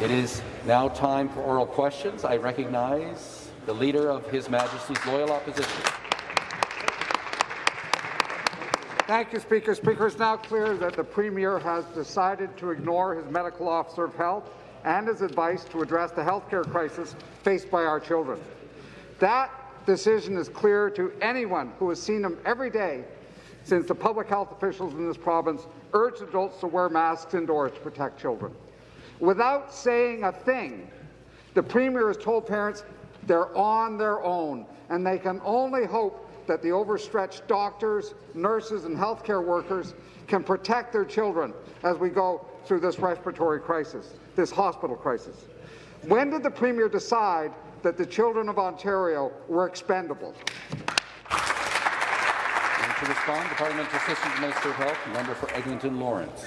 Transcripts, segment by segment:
It is now time for oral questions. I recognize the Leader of His Majesty's Loyal Opposition. Thank you, Speaker. Speaker, it's now clear that the Premier has decided to ignore his medical officer of health and his advice to address the healthcare crisis faced by our children. That decision is clear to anyone who has seen him every day since the public health officials in this province urged adults to wear masks indoors to protect children. Without saying a thing, the Premier has told parents they're on their own and they can only hope that the overstretched doctors, nurses and healthcare workers can protect their children as we go through this respiratory crisis, this hospital crisis. When did the Premier decide that the children of Ontario were expendable? And to respond, the Parliamentary Assistant Minister of Health, member for Eglinton Lawrence.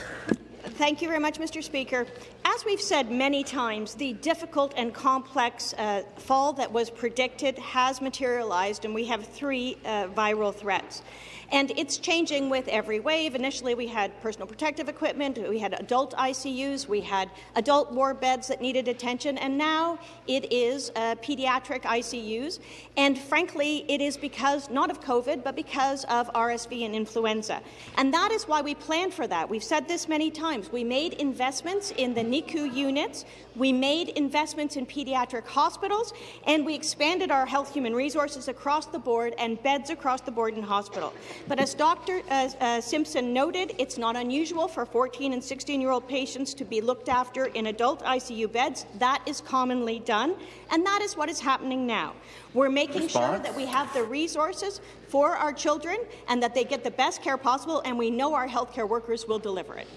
Thank you very much, Mr. Speaker. As we've said many times, the difficult and complex uh, fall that was predicted has materialized, and we have three uh, viral threats. And it's changing with every wave. Initially, we had personal protective equipment, we had adult ICUs, we had adult ward beds that needed attention, and now it is uh, pediatric ICUs. And frankly, it is because, not of COVID, but because of RSV and influenza. And that is why we planned for that. We've said this many times. We made investments in the NICU units, we made investments in pediatric hospitals, and we expanded our health human resources across the board and beds across the board in hospital. But as Dr. Uh, uh, Simpson noted, it's not unusual for 14 and 16-year-old patients to be looked after in adult ICU beds. That is commonly done, and that is what is happening now. We're making Response. sure that we have the resources for our children and that they get the best care possible, and we know our healthcare workers will deliver it.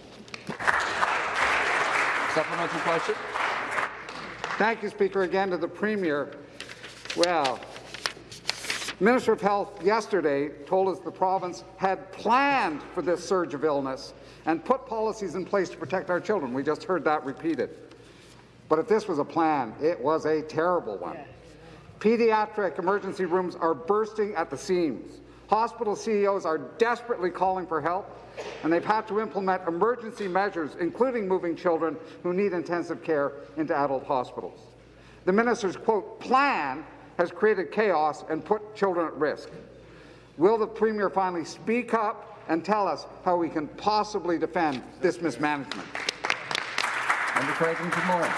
Supplementary question. Thank you, Speaker. Again to the Premier. Well, Minister of Health yesterday told us the province had planned for this surge of illness and put policies in place to protect our children. We just heard that repeated. But if this was a plan, it was a terrible one. Pediatric emergency rooms are bursting at the seams. Hospital CEOs are desperately calling for help, and they've had to implement emergency measures, including moving children who need intensive care into adult hospitals. The minister's, quote, plan has created chaos and put children at risk. Will the Premier finally speak up and tell us how we can possibly defend this mismanagement? Member Creighton, good morning.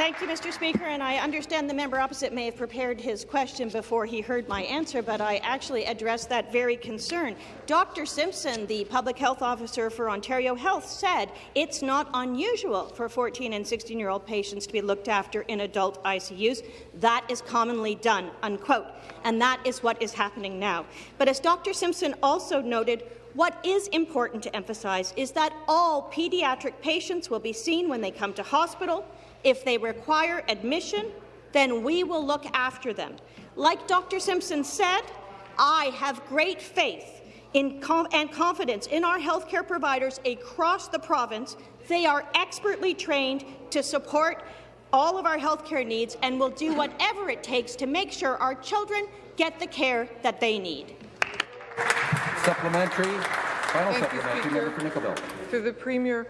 Thank you, Mr. Speaker, and I understand the member opposite may have prepared his question before he heard my answer, but I actually addressed that very concern. Dr. Simpson, the public health officer for Ontario Health, said it's not unusual for 14 and 16-year-old patients to be looked after in adult ICUs. That is commonly done, unquote, and that is what is happening now. But as Dr. Simpson also noted, what is important to emphasize is that all pediatric patients will be seen when they come to hospital, if they require admission, then we will look after them. Like Dr. Simpson said, I have great faith com and confidence in our healthcare providers across the province. They are expertly trained to support all of our healthcare needs and will do whatever it takes to make sure our children get the care that they need. Supplementary. Final Thank supplementary. You, Member for To the Premier,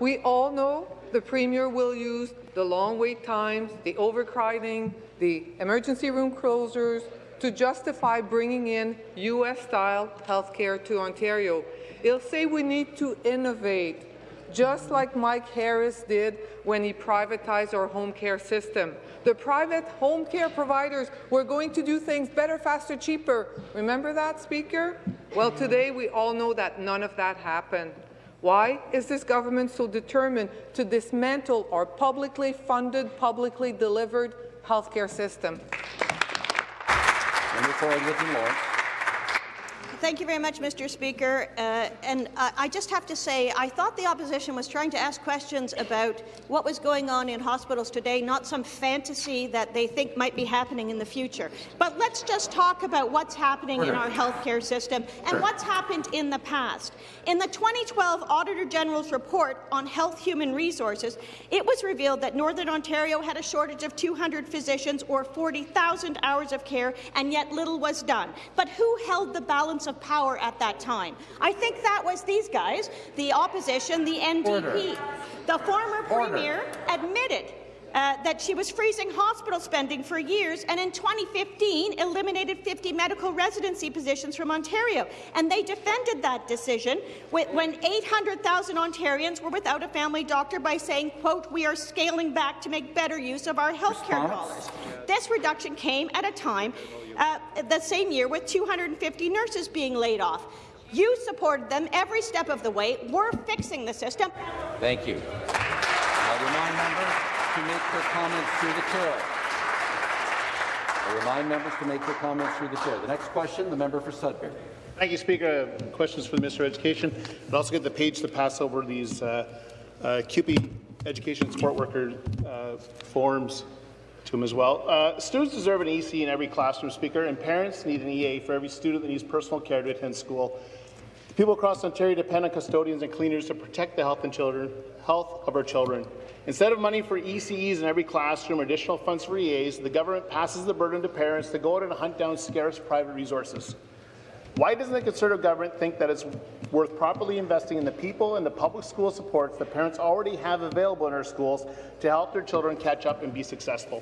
we all know the Premier will use the long wait times, the overcrowding, the emergency room closures to justify bringing in U.S.-style healthcare to Ontario. He'll say we need to innovate, just like Mike Harris did when he privatized our home care system. The private home care providers were going to do things better, faster, cheaper. Remember that, Speaker? Well, today we all know that none of that happened. Why is this government so determined to dismantle our publicly funded, publicly delivered healthcare system? Thank you very much, Mr. Speaker. Uh, and uh, I just have to say, I thought the opposition was trying to ask questions about what was going on in hospitals today, not some fantasy that they think might be happening in the future. But let's just talk about what's happening in our healthcare system and what's happened in the past. In the 2012 Auditor General's report on health human resources, it was revealed that Northern Ontario had a shortage of 200 physicians or 40,000 hours of care, and yet little was done. But who held the balance of of power at that time. I think that was these guys, the opposition, the NDP. Order. The former Order. premier admitted uh, that she was freezing hospital spending for years, and in 2015 eliminated 50 medical residency positions from Ontario. And they defended that decision when 800,000 Ontarians were without a family doctor by saying, quote, we are scaling back to make better use of our health care dollars. This reduction came at a time uh, the same year with 250 nurses being laid off. You supported them every step of the way. We're fixing the system. Thank you. To make their comments through the chair. I remind members to make their comments through the chair. The next question, the member for Sudbury. Thank you, Speaker. Questions for the Minister of Education. I'd also get the page to pass over these uh, uh, CUPE education support worker uh, forms to him as well. Uh, students deserve an EC in every classroom, Speaker, and parents need an EA for every student that needs personal care to attend school. People across Ontario depend on custodians and cleaners to protect the health and children, health of our children. Instead of money for ECEs in every classroom or additional funds for EAs, the government passes the burden to parents to go out and hunt down scarce private resources. Why doesn't the Conservative government think that it's worth properly investing in the people and the public school supports that parents already have available in our schools to help their children catch up and be successful?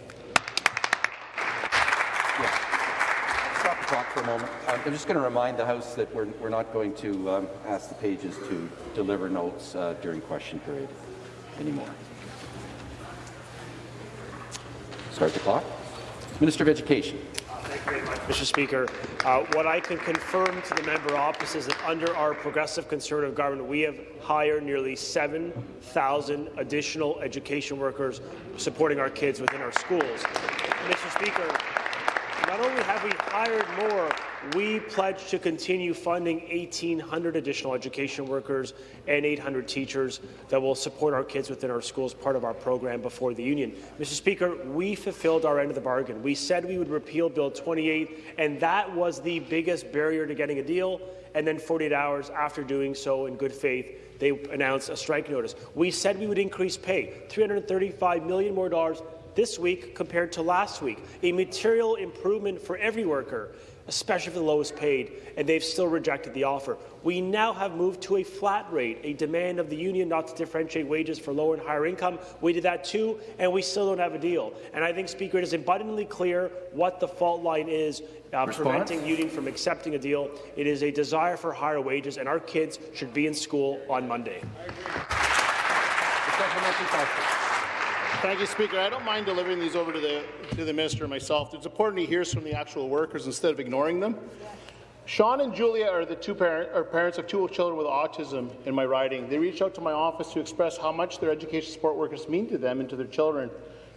For a moment. Um, I'm just going to remind the House that we're, we're not going to um, ask the pages to deliver notes uh, during question period anymore. Start the clock. Minister of Education. Much, Mr. Speaker. Uh, what I can confirm to the member opposite is that under our progressive Conservative government, we have hired nearly 7,000 additional education workers supporting our kids within our schools. Mr. Speaker, not only have we hired more, we pledge to continue funding 1,800 additional education workers and 800 teachers that will support our kids within our schools, part of our program before the union. Mr. Speaker, we fulfilled our end of the bargain. We said we would repeal Bill 28, and that was the biggest barrier to getting a deal. And then 48 hours after doing so in good faith, they announced a strike notice. We said we would increase pay, 335 million more dollars this week compared to last week, a material improvement for every worker, especially for the lowest paid, and they've still rejected the offer. We now have moved to a flat rate, a demand of the union not to differentiate wages for lower and higher income. We did that too, and we still don't have a deal. And I think, Speaker, it is abundantly clear what the fault line is uh, preventing union from accepting a deal. It is a desire for higher wages, and our kids should be in school on Monday. Thank you, Speaker. I don't mind delivering these over to the, to the minister myself. It's important he hears from the actual workers instead of ignoring them. Sean and Julia are the two parent, are parents of two children with autism in my riding. They reached out to my office to express how much their education support workers mean to them and to their children.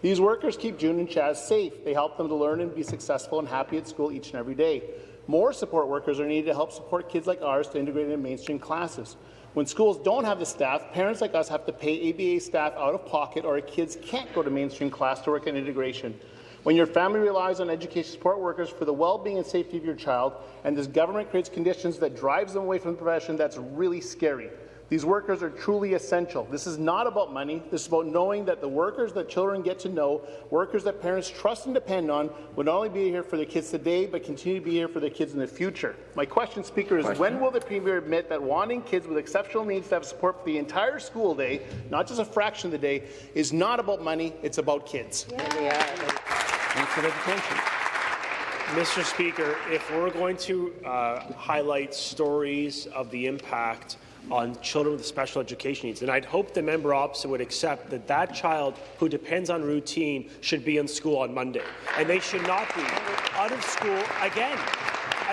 These workers keep June and Chaz safe. They help them to learn and be successful and happy at school each and every day. More support workers are needed to help support kids like ours to integrate into mainstream classes. When schools don't have the staff, parents like us have to pay ABA staff out of pocket or kids can't go to mainstream class to work on integration. When your family relies on education support workers for the well-being and safety of your child, and this government creates conditions that drives them away from the profession, that's really scary. These workers are truly essential. This is not about money. This is about knowing that the workers that children get to know, workers that parents trust and depend on, will not only be here for their kids today, but continue to be here for their kids in the future. My question, Speaker, is question? when will the Premier admit that wanting kids with exceptional needs to have support for the entire school day, not just a fraction of the day, is not about money, it's about kids? Yeah. Yeah. Mr. Speaker, if we're going to uh, highlight stories of the impact on children with special education needs. And I'd hope the member opposite would accept that that child who depends on routine should be in school on Monday. And they should not be out of school again.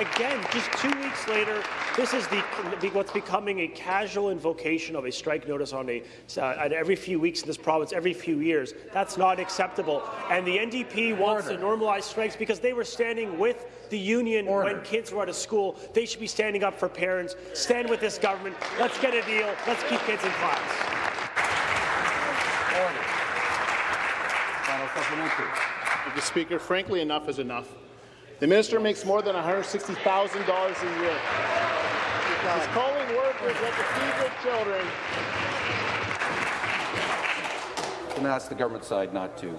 Again, just two weeks later, this is the, the, what's becoming a casual invocation of a strike notice on a uh, every few weeks in this province, every few years. That's not acceptable. And the NDP wants Order. to normalize strikes because they were standing with the union Order. when kids were out of school. They should be standing up for parents. Stand with this government. Let's get a deal. Let's keep kids in class. Order. Final supplementary. Mr. Speaker, frankly, enough is enough. The minister makes more than $160,000 a year. He's calling workers that to feed their children. I'm going to ask the government side not to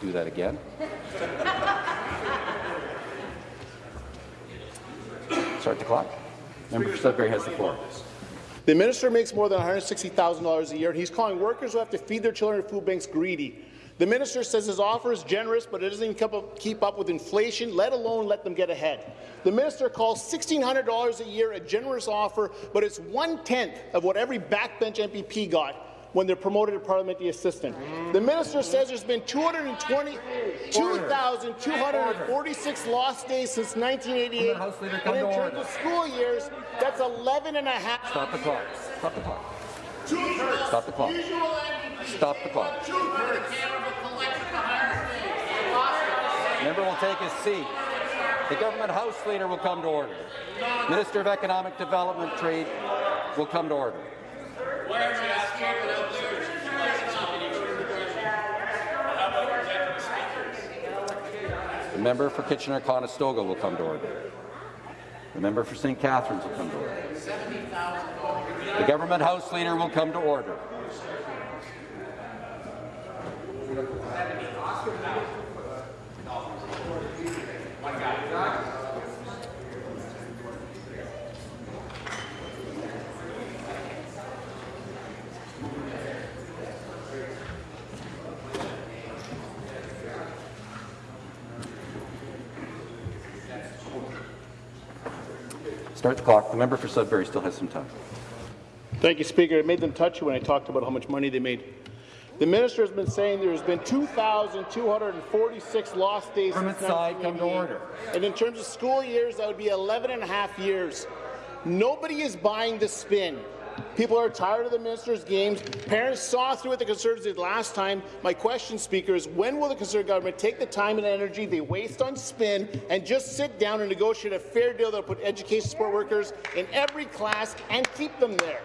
do that again. Start the clock. Member Sudbury has the floor. The minister makes more than $160,000 a year, he's calling workers who have to feed their children at food banks greedy. The minister says his offer is generous, but it doesn't keep up, keep up with inflation, let alone let them get ahead. The minister calls $1,600 a year a generous offer, but it's one-tenth of what every backbench MPP got when they're promoted to parliamentary assistant. The minister says there's been 2,246 lost days since 1988, and in terms of school years, that's 11 and a half. Stop the clock. Stop the clock. Stop the clock. Stop the clock. Member will take his seat. The government house leader will come to order. Minister of Economic Development Trade will come to order. The member for Kitchener-Conestoga will come to order. The member for St. Catharines will come to order. The government house leader will come to order. Start the clock. The member for Sudbury still has some time. Thank you, Speaker. It made them touchy when I talked about how much money they made. The minister has been saying there's been 2,246 lost days Government since side, come to order. And in terms of school years, that would be 11 and a half years. Nobody is buying the spin. People are tired of the minister's games. Parents saw through what the Conservatives did last time. My question, Speaker, is when will the Conservative government take the time and energy they waste on spin and just sit down and negotiate a fair deal that will put education support workers in every class and keep them there?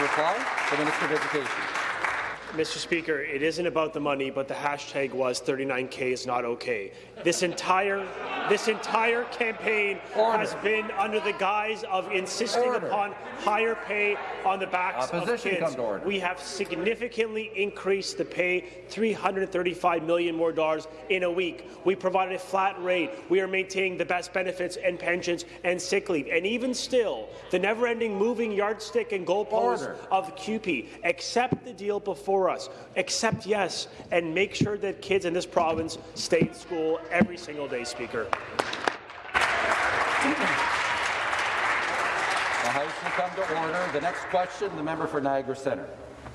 To the Minister of Education. Mr. Speaker, it isn't about the money, but the hashtag was 39K is not okay. This entire, this entire campaign Order. has been under the guise of insisting Order. upon higher pay on the backs Opposition, of kids. We have significantly increased the pay, 335 million more dollars in a week. We provided a flat rate. We are maintaining the best benefits and pensions and sick leave. And even still, the never-ending moving yardstick and goalposts Order. of QP. Accept the deal before us. Accept yes, and make sure that kids in this province stay in school every single day, Speaker. The House will come to order. The next question, the member for Niagara Centre.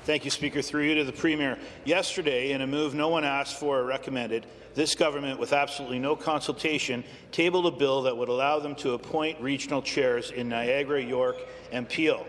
Thank you, Speaker. Through you to the Premier. Yesterday, in a move no one asked for or recommended, this government, with absolutely no consultation, tabled a bill that would allow them to appoint regional chairs in Niagara, York, and Peel.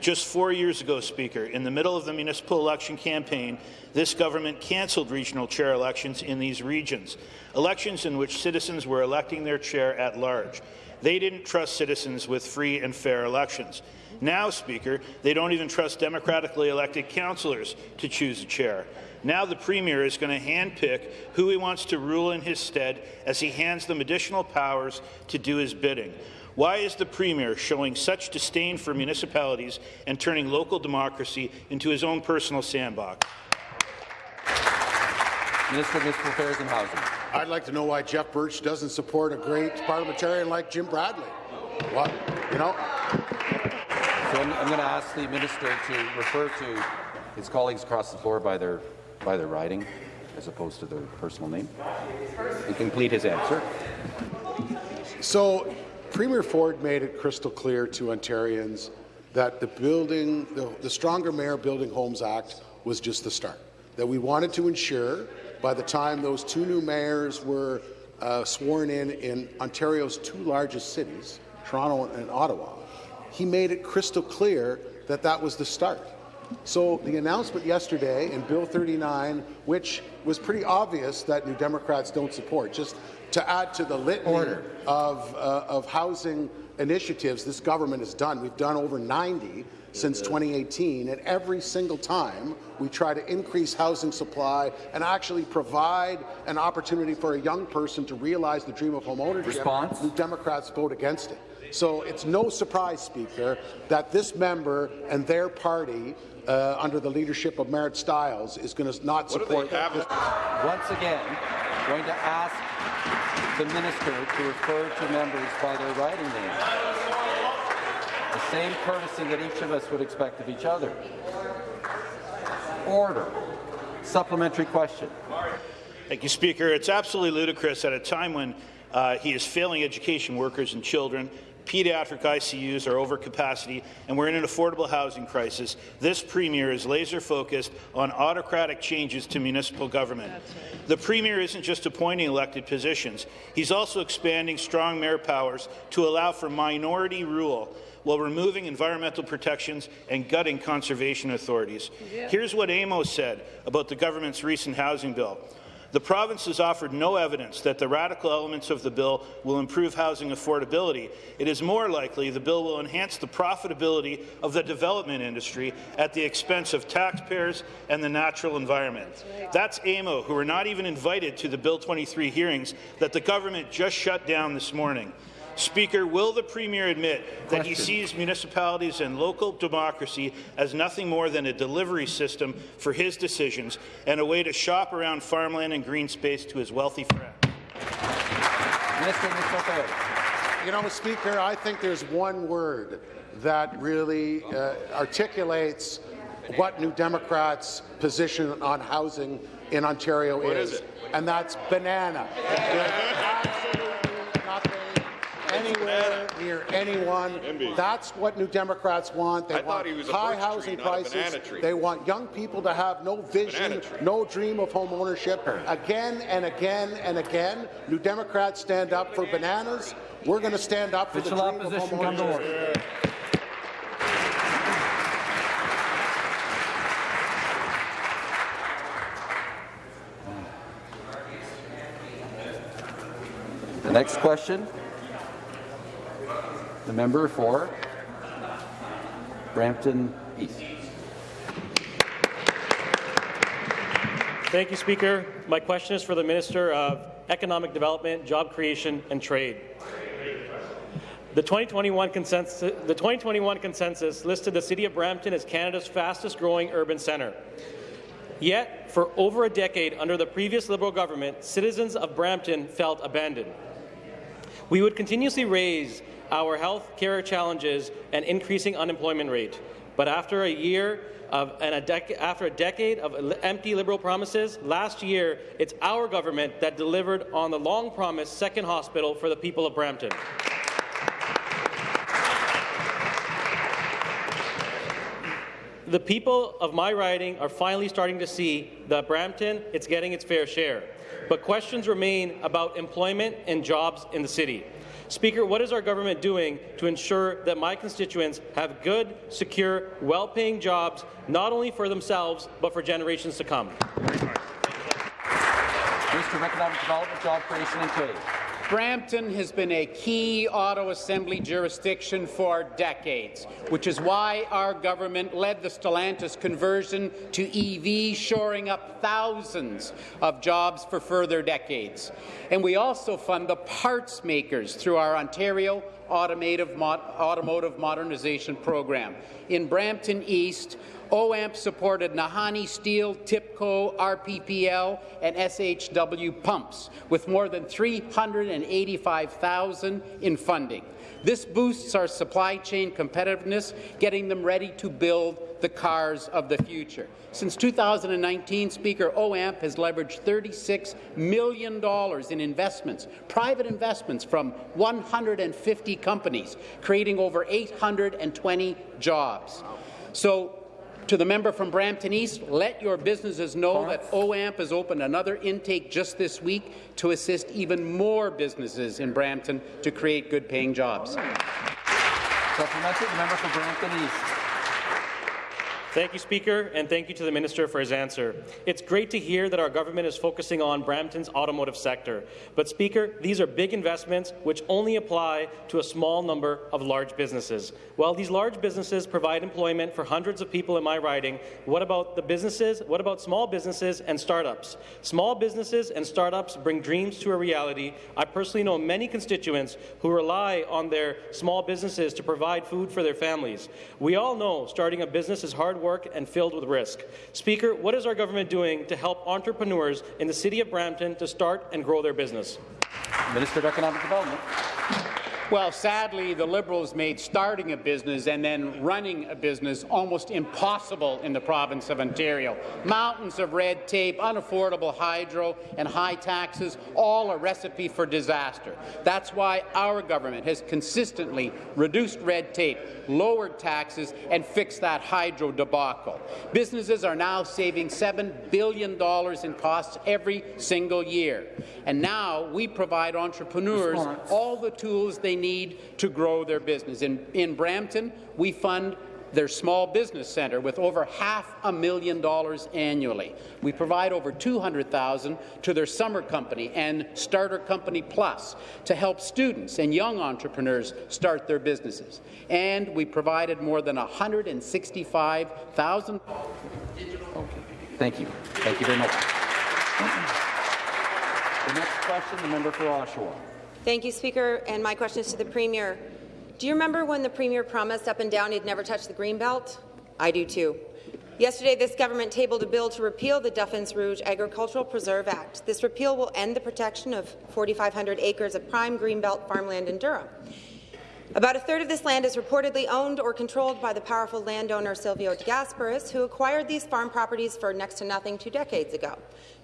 Just four years ago, Speaker, in the middle of the municipal election campaign, this government cancelled regional chair elections in these regions, elections in which citizens were electing their chair at large. They didn't trust citizens with free and fair elections. Now, Speaker, they don't even trust democratically elected councillors to choose a chair. Now the Premier is going to handpick who he wants to rule in his stead as he hands them additional powers to do his bidding. Why is the Premier showing such disdain for municipalities and turning local democracy into his own personal sandbox? Minister of Municipal Affairs and Housing. I'd like to know why Jeff Burch doesn't support a great parliamentarian like Jim Bradley. What, you know? So I'm, I'm going to ask the minister to refer to his colleagues across the floor by their, by their riding, as opposed to their personal name, and complete his answer. So Premier Ford made it crystal clear to Ontarians that the building, the, the Stronger Mayor Building Homes Act was just the start. That we wanted to ensure by the time those two new mayors were uh, sworn in in Ontario's two largest cities, Toronto and Ottawa, he made it crystal clear that that was the start. So the announcement yesterday in Bill 39, which was pretty obvious that New Democrats don't support, just to add to the litany Order. of, uh, of housing initiatives this government has done. We've done over 90 since 2018, and every single time we try to increase housing supply and actually provide an opportunity for a young person to realize the dream of homeownership. Response? New Democrats vote against it. So it's no surprise, Speaker, that this member and their party, uh, under the leadership of Marit Stiles, is going to not support this. Once again, going to ask the minister to refer to members by their riding names. The same courtesy that each of us would expect of each other. Order. Supplementary question. Thank you, Speaker. It's absolutely ludicrous at a time when uh, he is failing education workers and children. Pediatric ICUs are over capacity, and we're in an affordable housing crisis. This Premier is laser focused on autocratic changes to municipal government. The Premier isn't just appointing elected positions, he's also expanding strong mayor powers to allow for minority rule while removing environmental protections and gutting conservation authorities. Yeah. Here's what AMO's said about the government's recent housing bill. The province has offered no evidence that the radical elements of the bill will improve housing affordability. It is more likely the bill will enhance the profitability of the development industry at the expense of taxpayers and the natural environment. That's. AMO, who were not even invited to the Bill 23 hearings that the government just shut down this morning. Speaker, will the Premier admit Question. that he sees municipalities and local democracy as nothing more than a delivery system for his decisions and a way to shop around farmland and green space to his wealthy friends? You know, Speaker, I think there's one word that really uh, articulates what New Democrats' position on housing in Ontario what is, is and that's banana anywhere near anyone. That's what New Democrats want. They I want high housing tree, prices. They want young people to have no vision, no dream of home ownership. Again and again and again, New Democrats stand up for bananas. We're going to stand up for Official the dream of home ownership. The next question the member for Brampton East. Thank you, Speaker. My question is for the Minister of Economic Development, Job Creation and Trade. The 2021, consensus, the 2021 consensus listed the City of Brampton as Canada's fastest growing urban centre. Yet, for over a decade under the previous Liberal government, citizens of Brampton felt abandoned. We would continuously raise our health care challenges and increasing unemployment rate. But after a year of, and a after a decade of empty Liberal promises, last year it's our government that delivered on the long-promised second hospital for the people of Brampton. The people of my riding are finally starting to see that Brampton it's getting its fair share. But questions remain about employment and jobs in the city. Speaker, what is our government doing to ensure that my constituents have good, secure, well-paying jobs, not only for themselves, but for generations to come? Economic Development, Job Creation and Trade. Brampton has been a key auto assembly jurisdiction for decades, which is why our government led the Stellantis conversion to EV, shoring up thousands of jobs for further decades. And we also fund the parts makers through our Ontario Automotive, Automotive Modernization Program. In Brampton East, OAMP supported Nahanni Steel, TIPCO, RPPL, and SHW pumps, with more than 385,000 in funding. This boosts our supply chain competitiveness, getting them ready to build the cars of the future. Since 2019, Speaker, OAMP has leveraged $36 million in investments, private investments from 150 companies, creating over 820 jobs. So to the member from Brampton East, let your businesses know that OAMP has opened another intake just this week to assist even more businesses in Brampton to create good-paying jobs. Supplementary, the member for Brampton East. Thank you, Speaker, and thank you to the Minister for his answer. It's great to hear that our government is focusing on Brampton's automotive sector. But, Speaker, these are big investments which only apply to a small number of large businesses. While these large businesses provide employment for hundreds of people in my riding, what about the businesses? What about small businesses and startups? Small businesses and startups bring dreams to a reality. I personally know many constituents who rely on their small businesses to provide food for their families. We all know starting a business is hard work work and filled with risk. Speaker, what is our government doing to help entrepreneurs in the City of Brampton to start and grow their business? Minister of Economic Development. Well, sadly, the Liberals made starting a business and then running a business almost impossible in the province of Ontario. Mountains of red tape, unaffordable hydro, and high taxes, all a recipe for disaster. That's why our government has consistently reduced red tape, lowered taxes, and fixed that hydro debacle. Businesses are now saving $7 billion in costs every single year. And now we provide entrepreneurs all the tools they need to grow their business. In, in Brampton, we fund their small business centre with over half a million dollars annually. We provide over 200,000 to their summer company and Starter Company Plus to help students and young entrepreneurs start their businesses. And we provided more than 165,000. Okay. Thank you. Thank you very much. The next question, the member for Oshawa. Thank you, Speaker. And my question is to the Premier. Do you remember when the Premier promised up and down he'd never touch the Greenbelt? I do too. Yesterday, this government tabled a bill to repeal the Duffins Rouge Agricultural Preserve Act. This repeal will end the protection of 4,500 acres of prime Greenbelt farmland in Durham. About a third of this land is reportedly owned or controlled by the powerful landowner Silvio de Gasperis, who acquired these farm properties for next to nothing two decades ago.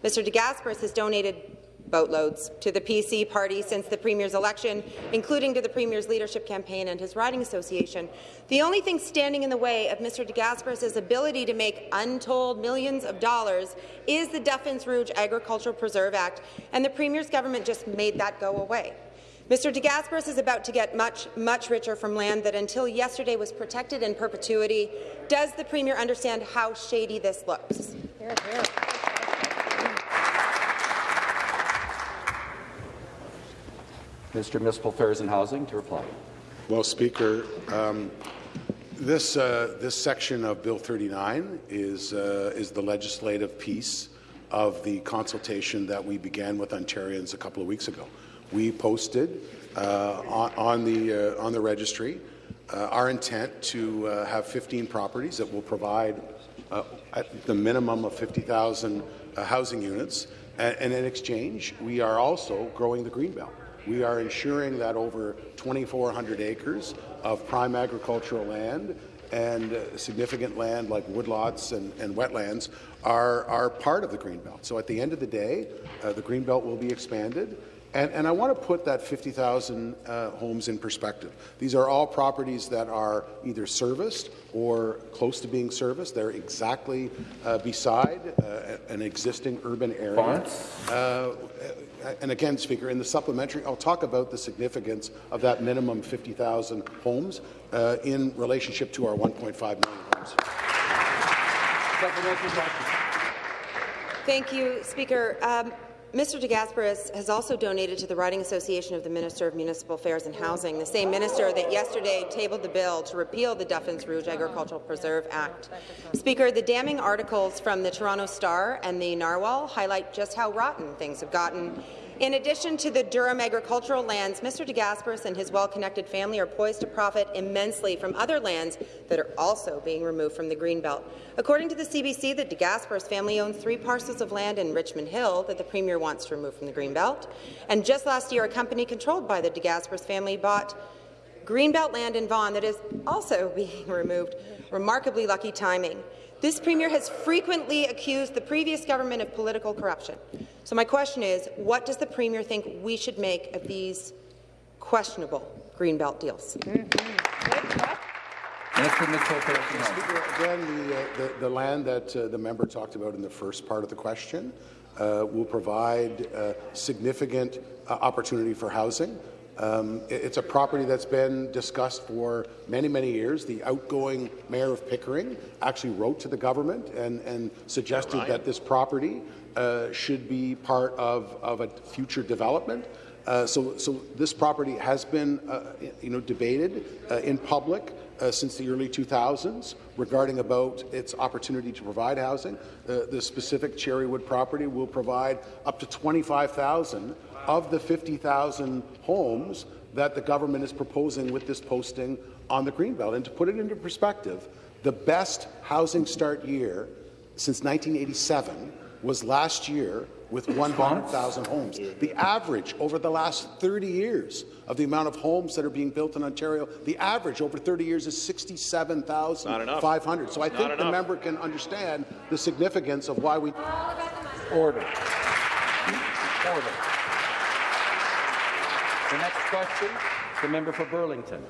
Mr. de Gasperis has donated boatloads to the PC party since the Premier's election, including to the Premier's leadership campaign and his riding association. The only thing standing in the way of Mr. de Gasperis' ability to make untold millions of dollars is the Duffins Rouge Agricultural Preserve Act, and the Premier's government just made that go away. Mr. de Gasperis is about to get much, much richer from land that until yesterday was protected in perpetuity. Does the Premier understand how shady this looks? Mr. Municipal Affairs and Housing to reply. Well, Speaker, um, this, uh, this section of Bill 39 is, uh, is the legislative piece of the consultation that we began with Ontarians a couple of weeks ago. We posted uh, on, on, the, uh, on the registry uh, our intent to uh, have 15 properties that will provide at the minimum of 50,000 housing units. And, and in exchange, we are also growing the Greenbelt. We are ensuring that over 2,400 acres of prime agricultural land and significant land like woodlots and, and wetlands are, are part of the Greenbelt. So at the end of the day, uh, the Greenbelt will be expanded. And, and I want to put that 50,000 uh, homes in perspective. These are all properties that are either serviced or close to being serviced. They're exactly uh, beside uh, an existing urban area. And again, Speaker, in the supplementary, I'll talk about the significance of that minimum 50,000 homes uh, in relationship to our 1.5 million homes. Thank you, Speaker. Um, Mr. de Gasperis has also donated to the Riding Association of the Minister of Municipal Affairs and Housing, the same minister that yesterday tabled the bill to repeal the Duffins Rouge Agricultural Preserve Act. Speaker, the damning articles from the Toronto Star and the Narwhal highlight just how rotten things have gotten in addition to the Durham agricultural lands, Mr. de Gasperis and his well-connected family are poised to profit immensely from other lands that are also being removed from the Greenbelt. According to the CBC, the de Gasperis family owns three parcels of land in Richmond Hill that the Premier wants to remove from the Greenbelt. And just last year, a company controlled by the de Gasperis family bought Greenbelt land in Vaughan that is also being removed. Remarkably lucky timing. This Premier has frequently accused the previous government of political corruption. So my question is, what does the Premier think we should make of these questionable Greenbelt deals? Speaker, again, the, uh, the, the, land that uh, the member talked about in the first part of the question uh, will provide uh, significant uh, opportunity for housing. Um, it's a property that's been discussed for many, many years. The outgoing mayor of Pickering actually wrote to the government and, and suggested that this property uh, should be part of, of a future development. Uh, so, so this property has been, uh, you know, debated uh, in public uh, since the early 2000s regarding about its opportunity to provide housing. Uh, the specific Cherrywood property will provide up to 25,000 of the 50,000 homes that the government is proposing with this posting on the Greenbelt. And to put it into perspective, the best housing start year since 1987 was last year with 100,000 homes. The average over the last 30 years of the amount of homes that are being built in Ontario, the average over 30 years is 67,500. So I think the member can understand the significance of why we Order. Order. The next question, the member for Burlington.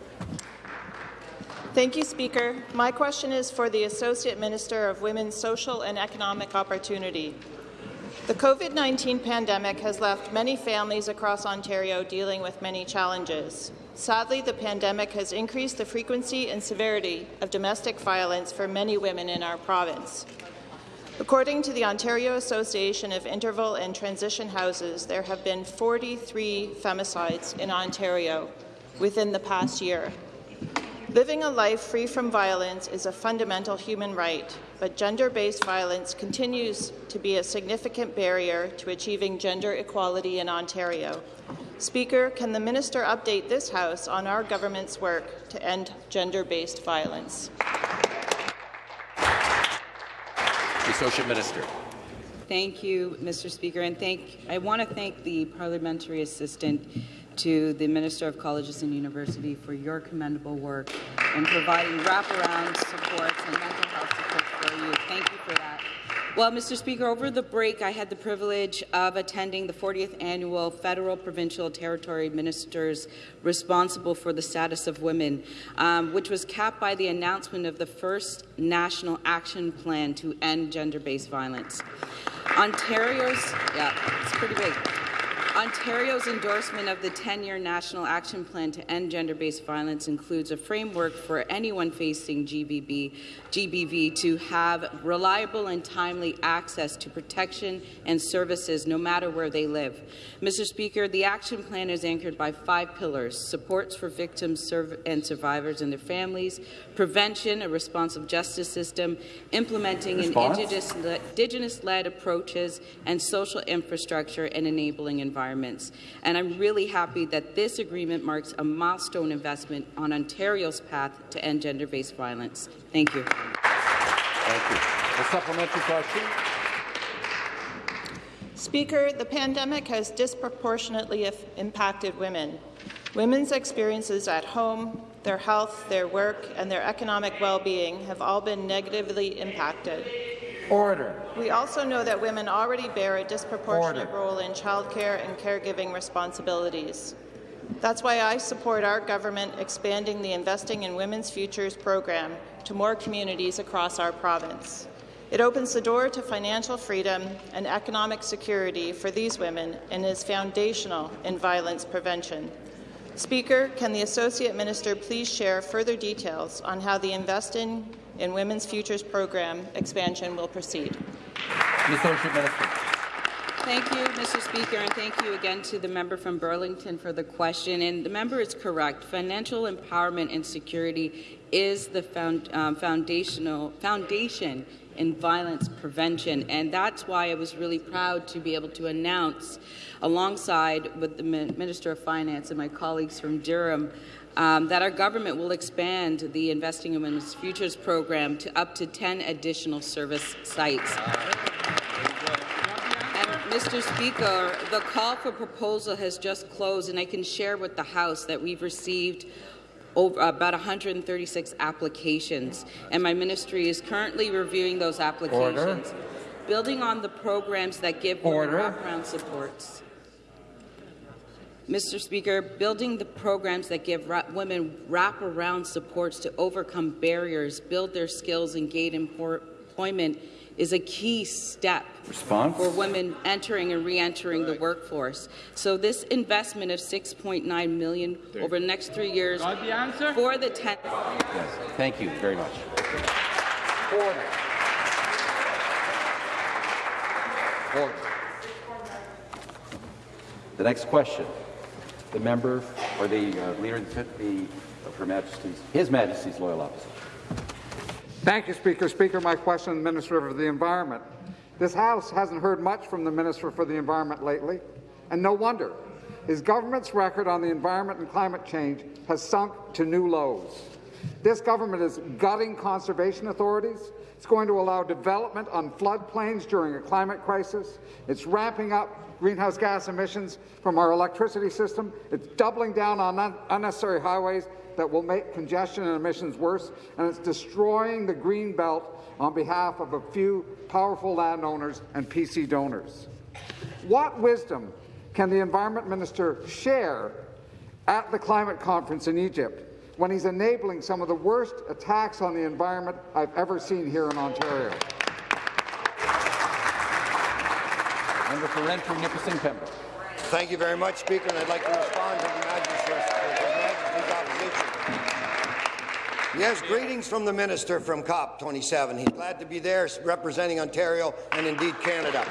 Thank you, Speaker. My question is for the Associate Minister of Women's Social and Economic Opportunity. The COVID-19 pandemic has left many families across Ontario dealing with many challenges. Sadly, the pandemic has increased the frequency and severity of domestic violence for many women in our province. According to the Ontario Association of Interval and Transition Houses, there have been 43 femicides in Ontario within the past year. Living a life free from violence is a fundamental human right, but gender-based violence continues to be a significant barrier to achieving gender equality in Ontario. Speaker, can the minister update this House on our government's work to end gender-based violence? Associate Minister. Thank you, Mr. Speaker, and thank I want to thank the parliamentary assistant to the Minister of Colleges and University for your commendable work in providing wraparound supports and mental health supports for you. Thank you for that. Well, Mr. Speaker, over the break, I had the privilege of attending the 40th annual Federal, Provincial, Territory Ministers responsible for the status of women, um, which was capped by the announcement of the first national action plan to end gender-based violence. Ontario's, yeah, it's pretty big. Ontario's endorsement of the 10-year National Action Plan to End Gender-Based Violence includes a framework for anyone facing GBB, GBV to have reliable and timely access to protection and services no matter where they live. Mr. Speaker, the action plan is anchored by five pillars, supports for victims and survivors and their families, prevention, a responsive justice system, implementing an indigenous-led indigenous approaches, and social infrastructure and enabling environments. And I'm really happy that this agreement marks a milestone investment on Ontario's path to end gender-based violence. Thank you. Thank you. A supplementary question. Speaker, the pandemic has disproportionately impacted women. Women's experiences at home, their health, their work, and their economic well-being have all been negatively impacted. Order. We also know that women already bear a disproportionate Order. role in childcare and caregiving responsibilities. That's why I support our government expanding the Investing in Women's Futures program to more communities across our province. It opens the door to financial freedom and economic security for these women and is foundational in violence prevention. Speaker, can the Associate Minister please share further details on how the Investing in Women's Futures program expansion will proceed? The Associate Minister. Thank you, Mr. Speaker, and thank you again to the member from Burlington for the question. And the member is correct. Financial empowerment and security is the found, um, foundational foundation in violence prevention, and that's why I was really proud to be able to announce, alongside with the Minister of Finance and my colleagues from Durham, um, that our government will expand the Investing in Women's Futures program to up to 10 additional service sites. Mr. Speaker, the call for proposal has just closed, and I can share with the House that we've received over about 136 applications, and my ministry is currently reviewing those applications, Order. building on the programs that give women Order. wraparound supports. Mr. Speaker, building the programs that give ra- women wraparound supports to overcome barriers, build their skills, and gain employment is a key step Response. for women entering and re-entering the workforce. So this investment of 6.9 million over the next three years for the 10 Yes. Thank you very much. Order. Order. The next question. The member or the uh, leader of the, the of Her Majesty's, His Majesty's loyal opposition. Thank you, Speaker. Speaker, my question to the Minister of the Environment. This House hasn't heard much from the Minister for the Environment lately, and no wonder. His government's record on the environment and climate change has sunk to new lows. This government is gutting conservation authorities. It's going to allow development on floodplains during a climate crisis. It's ramping up greenhouse gas emissions from our electricity system. It's doubling down on un unnecessary highways that will make congestion and emissions worse. And it's destroying the green belt on behalf of a few powerful landowners and PC donors. What wisdom can the Environment Minister share at the climate conference in Egypt when he's enabling some of the worst attacks on the environment I've ever seen here in Ontario? Member for Renfrew, Nipissing, Pembroke. Thank you very much, Speaker, and I'd like to respond to the Majesty's, opposition. Yes, greetings from the Minister from COP27. He's glad to be there representing Ontario and indeed Canada.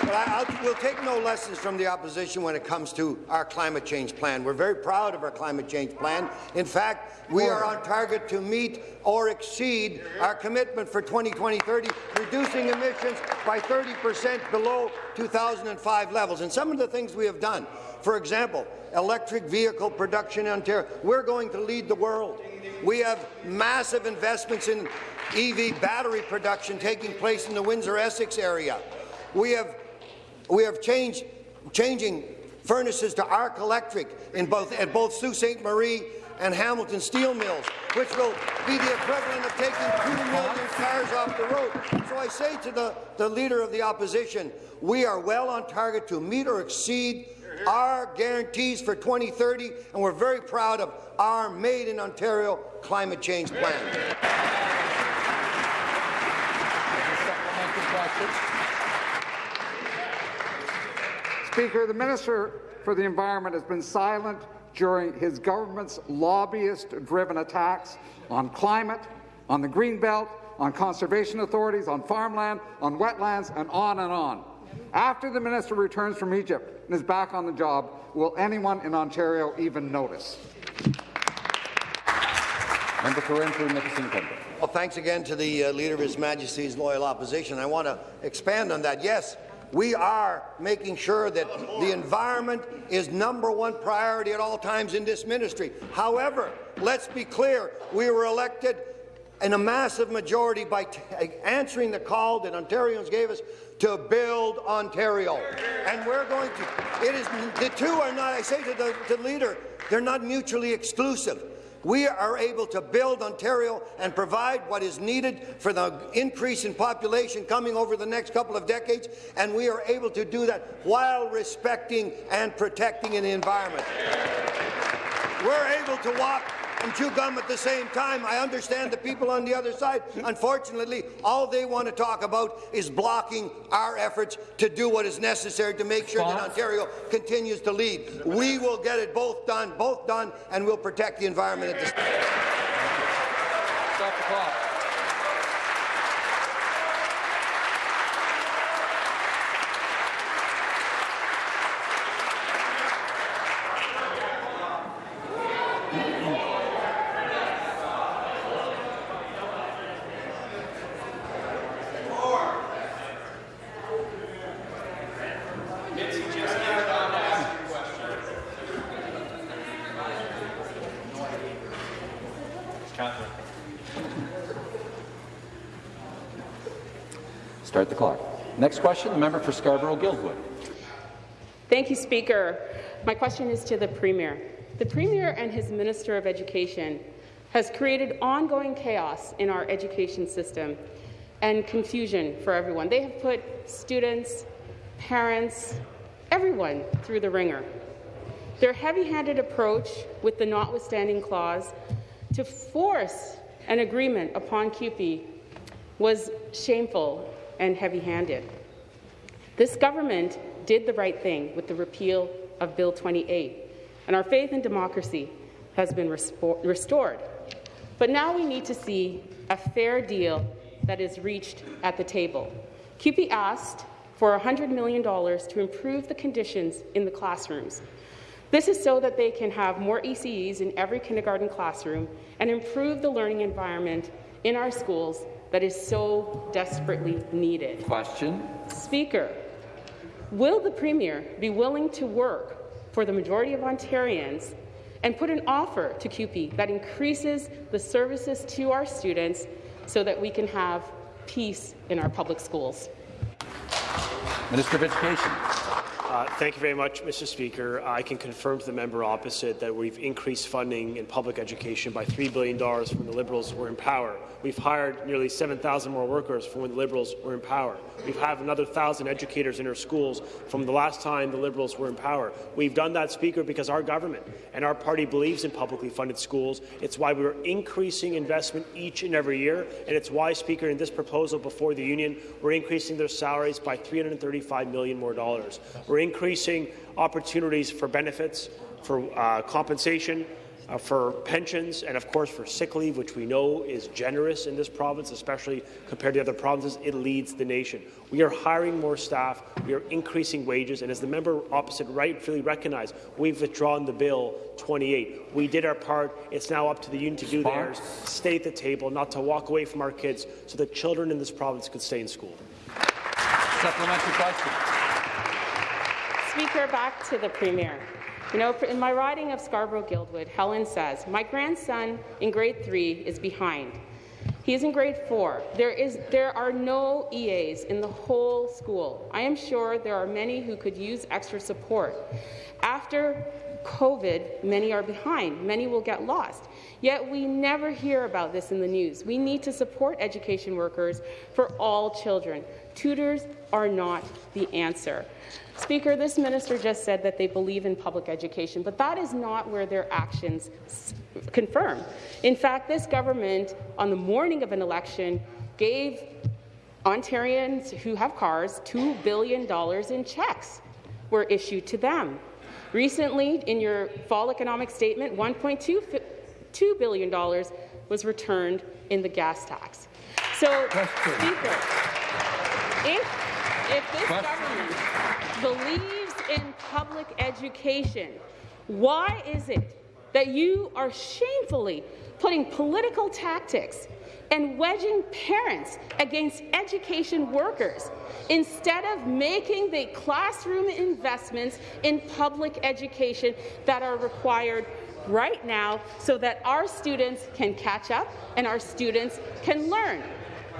But I, we'll take no lessons from the opposition when it comes to our climate change plan. We're very proud of our climate change plan. In fact, we are on target to meet or exceed our commitment for 2020-30, reducing emissions by 30 percent below 2005 levels. And some of the things we have done, for example, electric vehicle production in Ontario, we're going to lead the world. We have massive investments in EV battery production taking place in the Windsor-Essex area. We have we have changed, changing furnaces to arc electric in both, at both Sault Ste. Marie and Hamilton steel mills, which will be the equivalent of taking 2 million cars off the road. So I say to the, the Leader of the Opposition, we are well on target to meet or exceed our guarantees for 2030, and we're very proud of our Made in Ontario climate change plan. Speaker, the Minister for the Environment has been silent during his government's lobbyist-driven attacks on climate, on the Greenbelt, on conservation authorities, on farmland, on wetlands, and on and on. After the minister returns from Egypt and is back on the job, will anyone in Ontario even notice? Member for Renfrew. Well, thanks again to the uh, Leader of His Majesty's Loyal Opposition. I want to expand on that. Yes, we are making sure that the environment is number one priority at all times in this ministry. However, let's be clear, we were elected in a massive majority by answering the call that Ontarians gave us to build Ontario. And we're going to, it is, the two are not, I say to the, the leader, they're not mutually exclusive. We are able to build Ontario and provide what is needed for the increase in population coming over the next couple of decades, and we are able to do that while respecting and protecting the environment. We're able to walk and chew gum at the same time. I understand the people on the other side. Unfortunately, all they want to talk about is blocking our efforts to do what is necessary to make sure that Ontario continues to lead. We will get it both done, both done, and we'll protect the environment at the same time. Stop the clock. Start the clock. Next question, the member for Scarborough-Guildwood. Thank you, Speaker. My question is to the Premier. The Premier and his Minister of Education has created ongoing chaos in our education system and confusion for everyone. They have put students, parents, everyone through the wringer. Their heavy-handed approach with the notwithstanding clause to force an agreement upon CUPE was shameful and heavy-handed. This government did the right thing with the repeal of Bill 28, and our faith in democracy has been restored. But now we need to see a fair deal that is reached at the table. CUPE asked for $100 million to improve the conditions in the classrooms. This is so that they can have more ECEs in every kindergarten classroom and improve the learning environment in our schools that is so desperately needed. Question. Speaker, will the Premier be willing to work for the majority of Ontarians and put an offer to CUPE that increases the services to our students so that we can have peace in our public schools. Minister of Education. Uh, thank you very much, Mr. Speaker. I can confirm to the member opposite that we've increased funding in public education by $3 billion when the Liberals were in power. We've hired nearly 7,000 more workers from when the Liberals were in power. We've had another 1,000 educators in our schools from the last time the Liberals were in power. We've done that, Speaker, because our government and our party believes in publicly funded schools. It's why we're increasing investment each and every year, and it's why, Speaker, in this proposal before the union, we're increasing their salaries by 335 million more dollars. We're increasing opportunities for benefits, for uh, compensation, uh, for pensions, and of course for sick leave, which we know is generous in this province, especially compared to other provinces. It leads the nation. We are hiring more staff, we are increasing wages, and as the member opposite rightfully recognized, we've withdrawn the bill 28. We did our part. It's now up to the union to do theirs. Stay at the table, not to walk away from our kids, so that children in this province could stay in school. Supplementary question. Speaker, back to the Premier. You know, in my riding of Scarborough-Guildwood, Helen says, my grandson in grade three is behind. He is in grade four. There, is, there are no EAs in the whole school. I am sure there are many who could use extra support. After COVID, many are behind. Many will get lost. Yet we never hear about this in the news. We need to support education workers for all children. Tutors are not the answer. Speaker, this minister just said that they believe in public education, but that is not where their actions confirm. In fact, this government, on the morning of an election, gave Ontarians who have cars $2 billion in checks were issued to them. Recently, in your fall economic statement, $1.2 billion was returned in the gas tax. So, Speaker, if, if this government believes in public education, why is it that you are shamefully putting political tactics and wedging parents against education workers instead of making the classroom investments in public education that are required right now so that our students can catch up and our students can learn.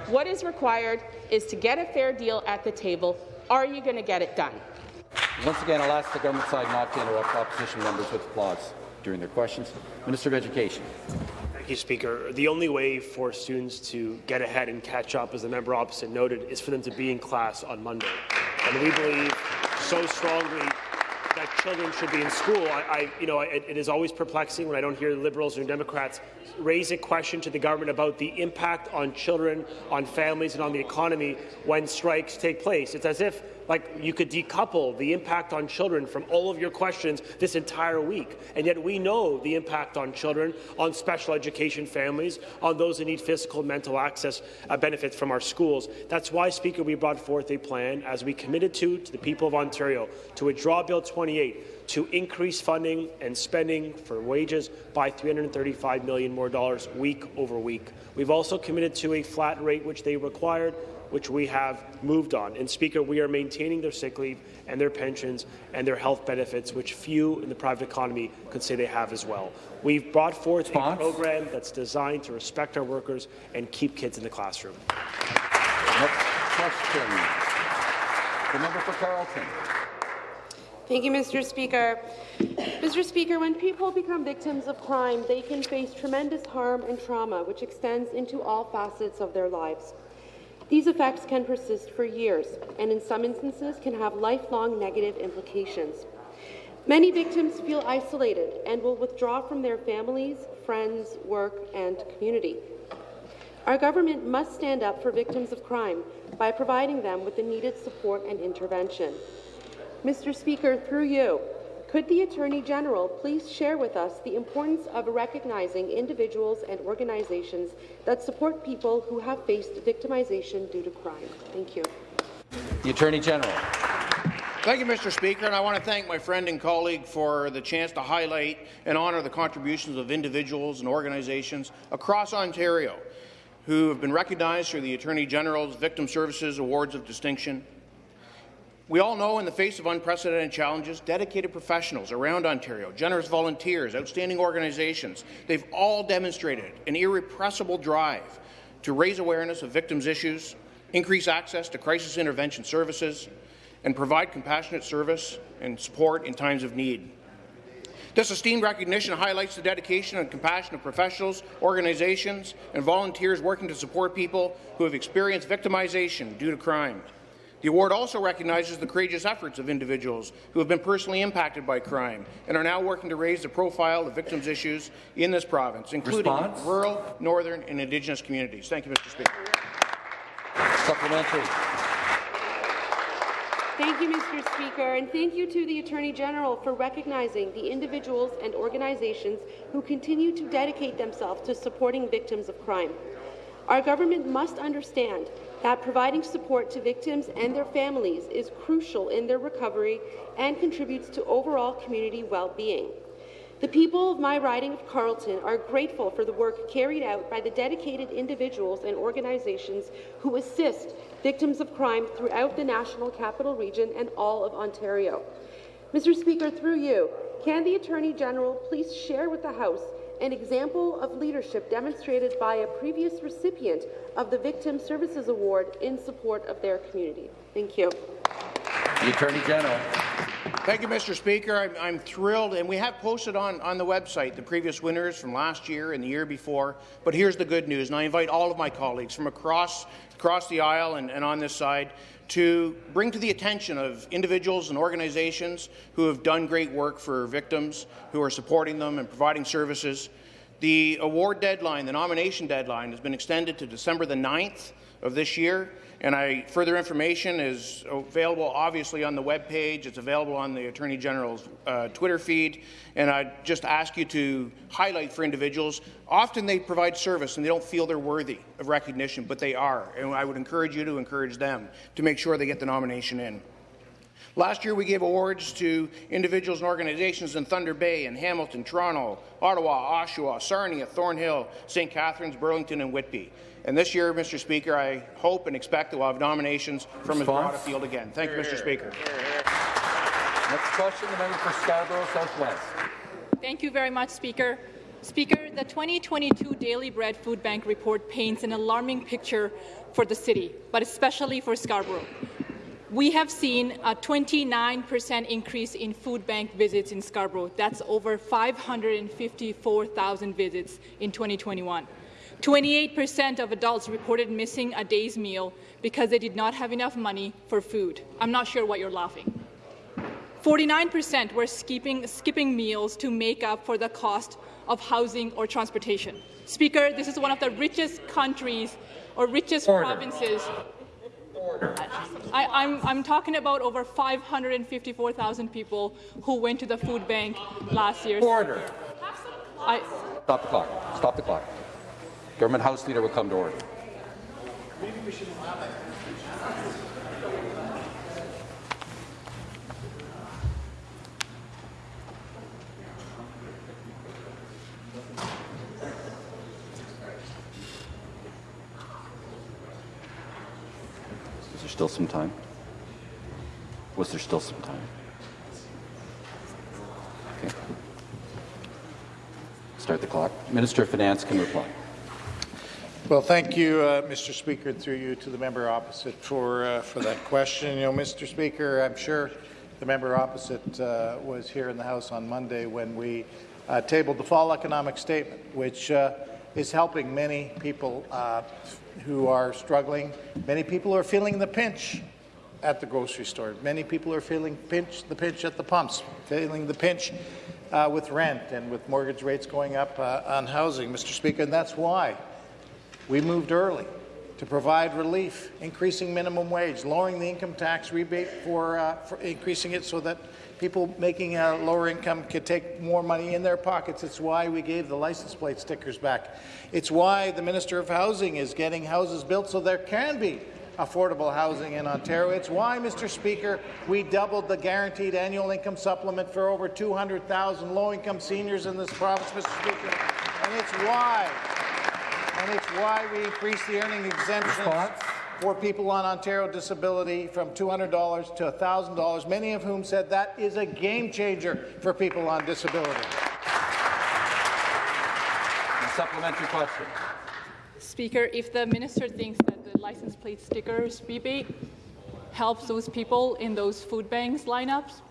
What is required is to get a fair deal at the table. Are you going to get it done? Once again, I'll ask the government side not to interrupt opposition members with applause during their questions. Minister of Education. Thank you, Speaker. The only way for students to get ahead and catch up, as the member opposite noted, is for them to be in class on Monday. And we believe so strongly that children should be in school. I, I you know, it, it is always perplexing when I don't hear Liberals or Democrats raise a question to the government about the impact on children, on families, and on the economy when strikes take place. It's as if like you could decouple the impact on children from all of your questions this entire week. And yet we know the impact on children, on special education families, on those who need physical and mental access uh, benefits from our schools. That's why, Speaker, we brought forth a plan, as we committed to, to the people of Ontario, to withdraw Bill 28 to increase funding and spending for wages by 335 million more dollars week over week. We've also committed to a flat rate which they required which we have moved on. And Speaker, we are maintaining their sick leave and their pensions and their health benefits, which few in the private economy could say they have as well. We've brought forth a program that's designed to respect our workers and keep kids in the classroom. Next question. The member for Carleton. Thank you, Mr. Speaker. Mr. Speaker, when people become victims of crime, they can face tremendous harm and trauma, which extends into all facets of their lives. These effects can persist for years and in some instances can have lifelong negative implications. Many victims feel isolated and will withdraw from their families, friends, work and community. Our government must stand up for victims of crime by providing them with the needed support and intervention. Mr. Speaker, through you, could the Attorney General please share with us the importance of recognizing individuals and organizations that support people who have faced victimization due to crime? Thank you. The Attorney General. Thank you, Mr. Speaker, and I want to thank my friend and colleague for the chance to highlight and honour the contributions of individuals and organizations across Ontario who have been recognized through the Attorney General's Victim Services Awards of Distinction We all know in the face of unprecedented challenges, dedicated professionals around Ontario, generous volunteers, outstanding organizations, they've all demonstrated an irrepressible drive to raise awareness of victims' issues, increase access to crisis intervention services, and provide compassionate service and support in times of need. This esteemed recognition highlights the dedication and compassion of professionals, organizations, and volunteers working to support people who have experienced victimization due to crime. The award also recognizes the courageous efforts of individuals who have been personally impacted by crime and are now working to raise the profile of victims' issues in this province, including Response? rural, northern, and Indigenous communities. Thank you, Mr. Speaker. Supplementary. Thank you, Mr. Speaker, and thank you to the Attorney General for recognizing the individuals and organizations who continue to dedicate themselves to supporting victims of crime. Our government must understand that providing support to victims and their families is crucial in their recovery and contributes to overall community well-being. The people of my riding of Carleton are grateful for the work carried out by the dedicated individuals and organizations who assist victims of crime throughout the National Capital Region and all of Ontario. Mr. Speaker, through you, can the Attorney General please share with the House an example of leadership demonstrated by a previous recipient of the Victim Services Award in support of their community? Thank you. The Attorney General. Thank you, Mr. Speaker. I'm, I'm, thrilled, and we have posted on, on the website the previous winners from last year and the year before. But here's the good news, and I invite all of my colleagues from across, across the aisle and, and on this side to bring to the attention of individuals and organizations who have done great work for victims, who are supporting them and providing services. The award deadline, the nomination deadline, has been extended to December the 9th of this year. And I, further information is available, obviously, on the web page. It's available on the Attorney General's uh, Twitter feed. And I just ask you to highlight for individuals. Often they provide service and they don't feel they're worthy of recognition, but they are. And I would encourage you to encourage them to make sure they get the nomination in. Last year, we gave awards to individuals and organizations in Thunder Bay and Hamilton, Toronto, Ottawa, Oshawa, Sarnia, Thornhill, St. Catharines, Burlington, and Whitby. And this year, Mr. Speaker, I hope and expect that we'll have nominations from as broad a field again. Thank you, Mr. Speaker. Next question, the member for Scarborough Southwest. Thank you very much, Speaker. Speaker, the 2022 Daily Bread Food Bank report paints an alarming picture for the city, but especially for Scarborough. We have seen a 29% increase in food bank visits in Scarborough. That's over 554,000 visits in 2021. 28% of adults reported missing a day's meal because they did not have enough money for food. I'm not sure what you're laughing. 49% were skipping, skipping meals to make up for the cost of housing or transportation. Speaker, this is one of the richest countries or richest Order. provinces. I, I'm, I'm talking about over 554,000 people who went to the food bank last year. Order. I, Stop the clock. Stop the clock. Government House Leader will come to order. Is there still some time? Was there still some time? Okay. Start the clock. Minister of Finance can reply. Well, thank you, uh, Mr. Speaker, and through you to the member opposite for uh, for that question. You know, Mr. Speaker, I'm sure the member opposite uh, was here in the House on Monday when we uh, tabled the fall economic statement, which uh, is helping many people uh, who are struggling. Many people are feeling the pinch at the grocery store. Many people are feeling pinch, the pinch at the pumps, feeling the pinch with rent and with mortgage rates going up on housing, Mr. Speaker, and that's why we moved early to provide relief, increasing minimum wage, lowering the income tax rebate for, uh, for increasing it so that people making a lower income could take more money in their pockets. It's why we gave the license plate stickers back. It's why the Minister of Housing is getting houses built so there can be affordable housing in Ontario. It's why, Mr. Speaker, we doubled the guaranteed annual income supplement for over 200,000 low-income seniors in this province, Mr. Speaker. And it's why and it's why we increased the earning exemption for people on Ontario disability from $200 to $1,000, many of whom said that is a game changer for people on disability. A supplementary question. Speaker, if the minister thinks that the license plate stickers rebate helps those people in those food banks lineups,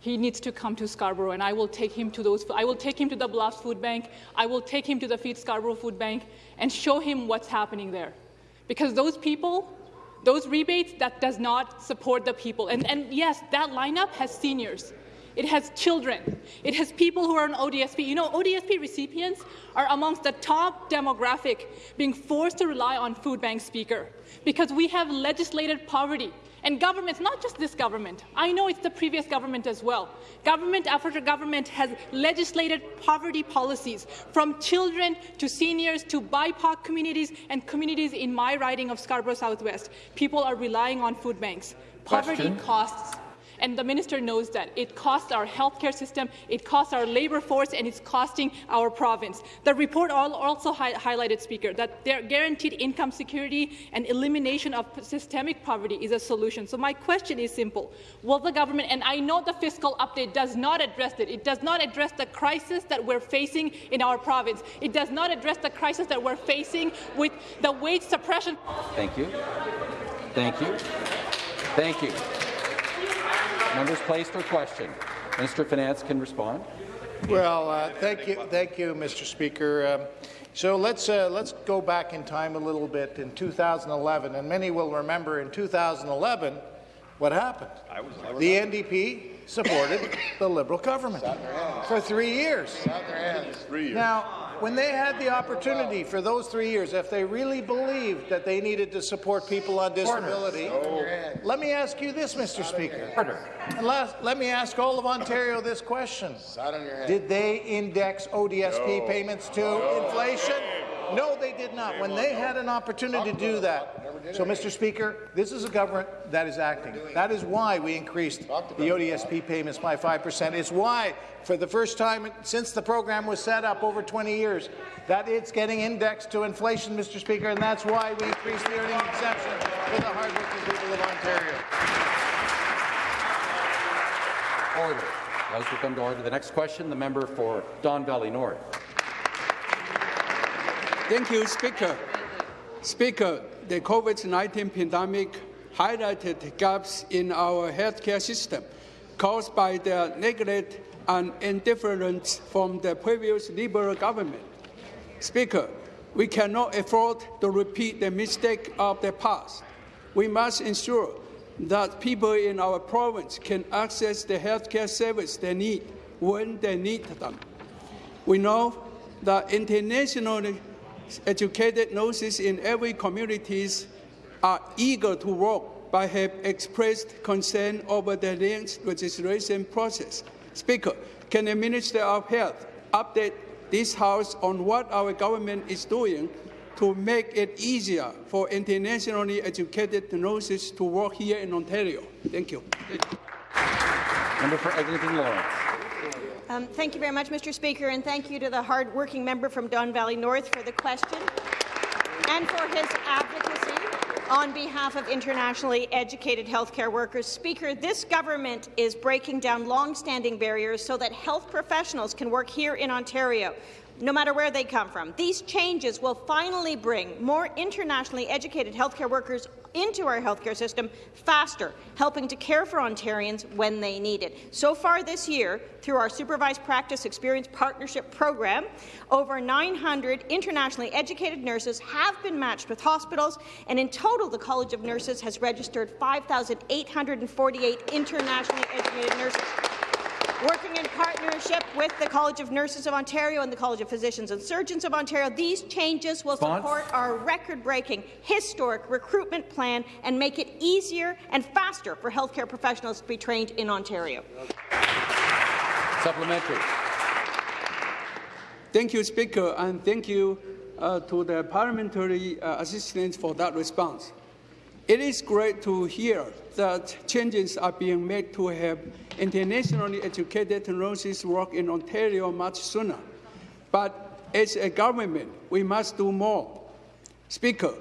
he needs to come to Scarborough, and I will take him to those. I will take him to the Bluffs Food Bank. I will take him to the Feed Scarborough Food Bank and show him what's happening there, because those people, those rebates, that does not support the people. And, and yes, that lineup has seniors. It has children. It has people who are on ODSP. You know, ODSP recipients are amongst the top demographic being forced to rely on food bank speaker because we have legislated poverty. And governments, not just this government, I know it's the previous government as well. Government after government has legislated poverty policies from children to seniors to BIPOC communities and communities in my riding of Scarborough Southwest. People are relying on food banks. Poverty Question. costs and the minister knows that. It costs our healthcare system, it costs our labor force, and it's costing our province. The report also hi highlighted, Speaker, that their guaranteed income security and elimination of systemic poverty is a solution. So my question is simple. Will the government, and I know the fiscal update does not address it, it does not address the crisis that we're facing in our province. It does not address the crisis that we're facing with the wage suppression. Thank you. Thank you. Thank you. Members placed or questioned. Minister of Finance can respond. Well, uh, thank you, thank you, Mr. Speaker. Um, so let's uh, let's go back in time a little bit in 2011, and many will remember in 2011 what happened. the NDP supported the Liberal government for three years. Three years. Now, when they had the opportunity for those three years, if they really believed that they needed to support people on disability, let me ask you this, Mr. Speaker. And last, let me ask all of Ontario this question. Did they index ODSP payments to inflation? No, they did not. When they had an opportunity to do that. So, Mr. Speaker, this is a government that is acting. That is why we increased the ODSP payments by 5%. It's why, for the first time since the program was set up over 20 years, that it's getting indexed to inflation, Mr. Speaker, and that's why we increased the earning exemption for the hardworking people of Ontario. Order. House will come to order. The next question, the member for Don Valley North. Thank you, Speaker. Speaker, the COVID-19 pandemic highlighted gaps in our healthcare system caused by the neglect and indifference from the previous Liberal government. Speaker, we cannot afford to repeat the mistake of the past. We must ensure that people in our province can access the healthcare service they need when they need them. We know that internationally educated nurses in every communities are eager to work but have expressed concern over the length registration process. Speaker, can the Minister of Health update this House on what our government is doing to make it easier for internationally educated nurses to work here in Ontario? Thank you. Member for Eglinton Lawrence. Um, thank you very much, Mr. Speaker, and thank you to the hard-working member from Don Valley North for the question and for his advocacy on behalf of internationally educated healthcare workers. Speaker, this government is breaking down long-standing barriers so that health professionals can work here in Ontario no matter where they come from. These changes will finally bring more internationally educated healthcare workers into our healthcare system faster, helping to care for Ontarians when they need it. So far this year, through our Supervised Practice Experience Partnership Program, over 900 internationally educated nurses have been matched with hospitals, and in total, the College of Nurses has registered 5,848 internationally educated nurses. Working in partnership with the College of Nurses of Ontario and the College of Physicians and Surgeons of Ontario, these changes will Response? support our record-breaking, historic recruitment plan and make it easier and faster for healthcare professionals to be trained in Ontario. Supplementary. Thank you, Speaker, and thank you uh, to the parliamentary uh, assistants for that response. It is great to hear that changes are being made to have internationally educated nurses work in Ontario much sooner. But as a government, we must do more. Speaker,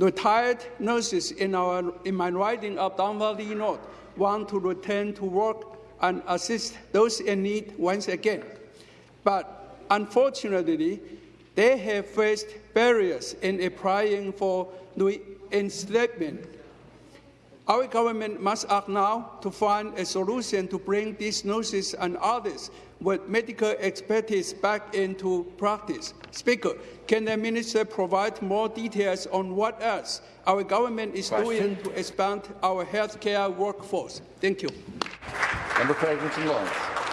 Retired nurses in, our, in my riding of Don Valley North want to return to work and assist those in need once again. But unfortunately, they have faced barriers in applying for reinstatement. Our government must act now to find a solution to bring these nurses and others with medical expertise back into practice. Speaker, can the minister provide more details on what else our government is Question. doing to expand our healthcare workforce? Thank you. Member Eglinton Lawrence.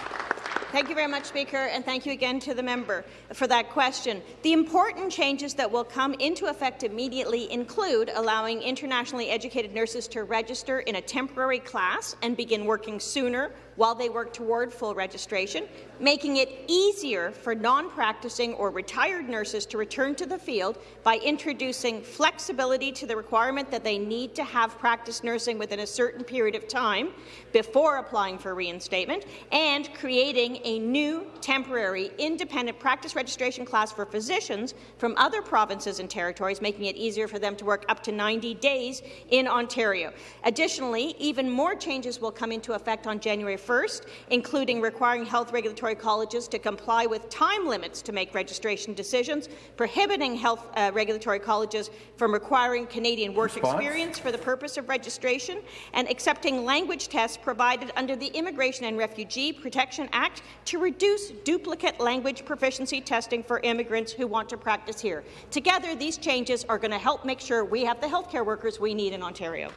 Thank you very much, Speaker, and thank you again to the member for that question. The important changes that will come into effect immediately include allowing internationally educated nurses to register in a temporary class and begin working sooner while they work toward full registration, making it easier for non-practicing or retired nurses to return to the field by introducing flexibility to the requirement that they need to have practiced nursing within a certain period of time before applying for reinstatement, and creating a new temporary independent practice registration class for physicians from other provinces and territories, making it easier for them to work up to 90 days in Ontario. Additionally, even more changes will come into effect on January 1st, including requiring health regulatory colleges to comply with time limits to make registration decisions, prohibiting health uh, regulatory colleges from requiring Canadian work Response? experience for the purpose of registration, and accepting language tests provided under the Immigration and Refugee Protection Act to reduce duplicate language proficiency testing for immigrants who want to practice here. Together, these changes are going to help make sure we have the healthcare workers we need in Ontario.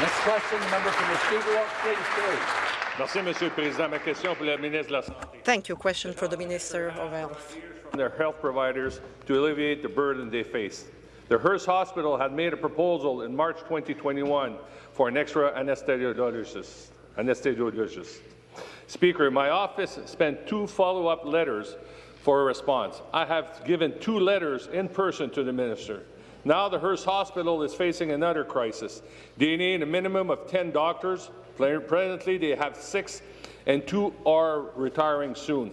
Next question, the member from Mushkegowuk, Queens, Ferry. Merci, Monsieur le Président. Ma question pour le ministre de la Santé. Thank you. Question for the Minister of Health. Their health providers to alleviate the burden they face. The Hearst Hospital had made a proposal in March 2021 for an extra anesthesiologist. anesthesiologist. Speaker, my office spent two follow-up letters for a response. I have given two letters in person to the minister. Now the Hearst Hospital is facing another crisis. They need a minimum of 10 doctors. Presently, they have six, and two are retiring soon.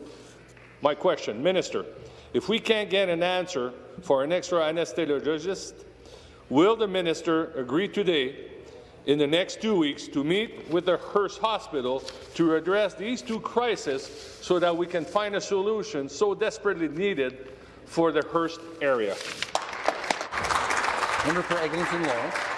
My question, Minister, if we can't get an answer for an extra anesthesiologist, will the minister agree today in the next two weeks to meet with the Hearst Hospital to address these two crises so that we can find a solution so desperately needed for the Hearst area? Member for Eglinton Lawrence.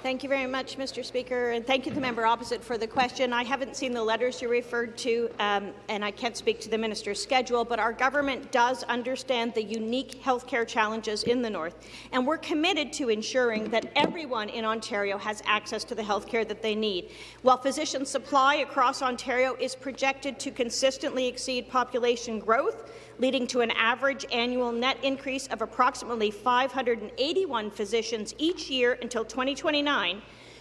Thank you very much, Mr. Speaker, and thank you to the member opposite for the question. I haven't seen the letters you referred to, um, and I can't speak to the minister's schedule, but our government does understand the unique healthcare challenges in the North, and we're committed to ensuring that everyone in Ontario has access to the healthcare that they need. While physician supply across Ontario is projected to consistently exceed population growth, leading to an average annual net increase of approximately 581 physicians each year until 2029,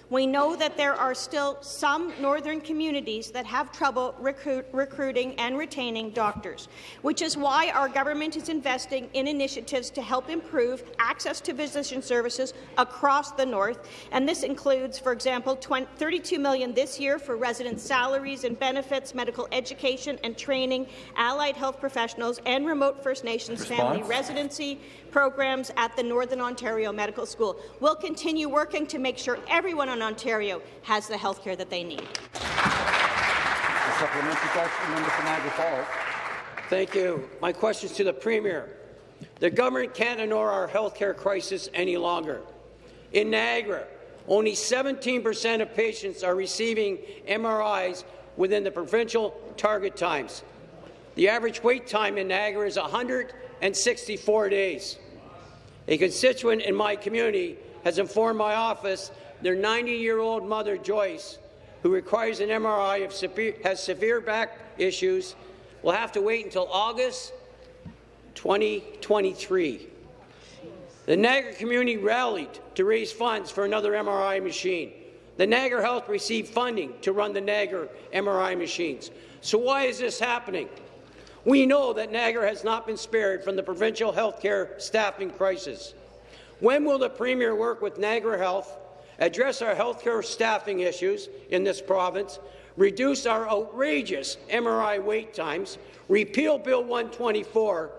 we know that there are still some northern communities that have trouble recruit, recruiting and retaining doctors, which is why our government is investing in initiatives to help improve access to physician services across the north. And this includes, for example, 20, 32 million this year for resident salaries and benefits, medical education and training, allied health professionals, and remote First Nations Response? family residency programs at the Northern Ontario Medical School. We'll continue working to make sure everyone in Ontario has the health care that they need. A supplementary question, member from Niagara Falls. Thank you. My question is to the Premier. The government can't ignore our health care crisis any longer. In Niagara, only 17% of patients are receiving MRIs within the provincial target times. The average wait time in Niagara is 164 days. A constituent in my community has informed my office their 90-year-old mother, Joyce, who requires an MRI of severe, has severe back issues, will have to wait until August 2023. The Niagara community rallied to raise funds for another MRI machine. The Niagara Health received funding to run the Niagara MRI machines. So why is this happening? We know that Niagara has not been spared from the provincial healthcare staffing crisis. When will the Premier work with Niagara Health, address our healthcare staffing issues in this province, reduce our outrageous MRI wait times, repeal Bill 124,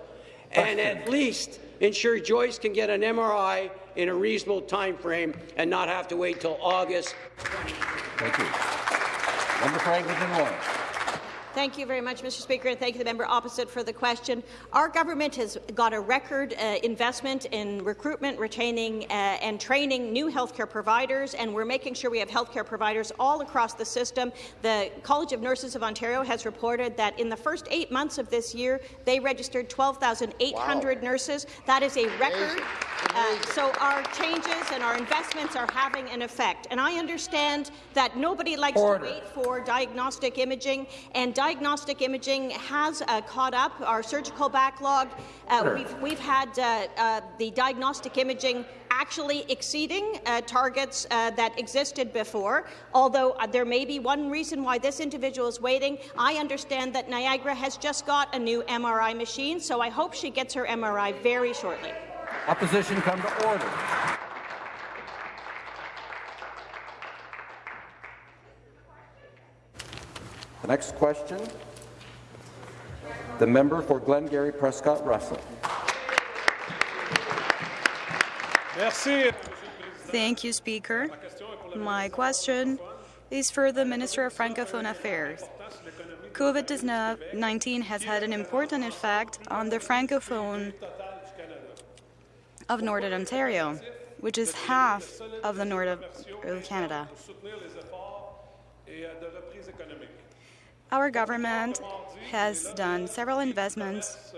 and at least ensure Joyce can get an MRI in a reasonable time frame and not have to wait till August. Thank you. Member North. Thank you very much, Mr. Speaker, and thank you, the member opposite, for the question. Our government has got a record uh, investment in recruitment, retaining, uh, and training new healthcare providers, and we're making sure we have healthcare providers all across the system. The College of Nurses of Ontario has reported that in the first eight months of this year, they registered 12,800 wow. nurses. That is a record. Uh, so our changes and our investments are having an effect. And I understand that nobody likes Order. to wait for diagnostic imaging, and diagnostic imaging has uh, caught up our surgical backlog. Uh, we've, we've, had uh, uh, the diagnostic imaging actually exceeding uh, targets uh, that existed before. Although there may be one reason why this individual is waiting, I understand that Niagara has just got a new MRI machine, so I hope she gets her MRI very shortly. Opposition come to order. The next question, the member for Glengarry Prescott Russell. Merci. Thank you, Speaker. My question is for the Minister of Francophone Affairs. COVID-19 has had an important effect on the Francophone of Northern Ontario, which is half of the north of Canada. Our government has done several investments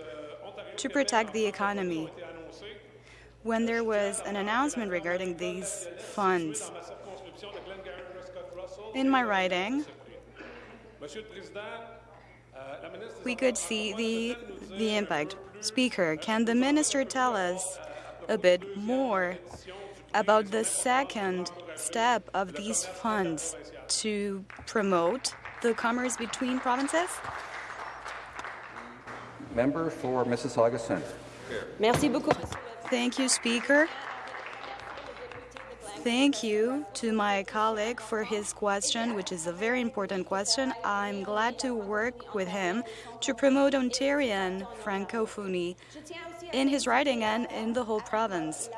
to protect the economy. When there was an announcement regarding these funds, in my riding, we could see the, the impact. Speaker, can the minister tell us a bit more about the second step of these funds to promote the commerce between provinces? Member for Mississauga Centre. Merci beaucoup. Thank you, Speaker. Thank you to my colleague for his question, which is a very important question. I'm glad to work with him to promote Ontarian Francophony in his riding and in the whole province.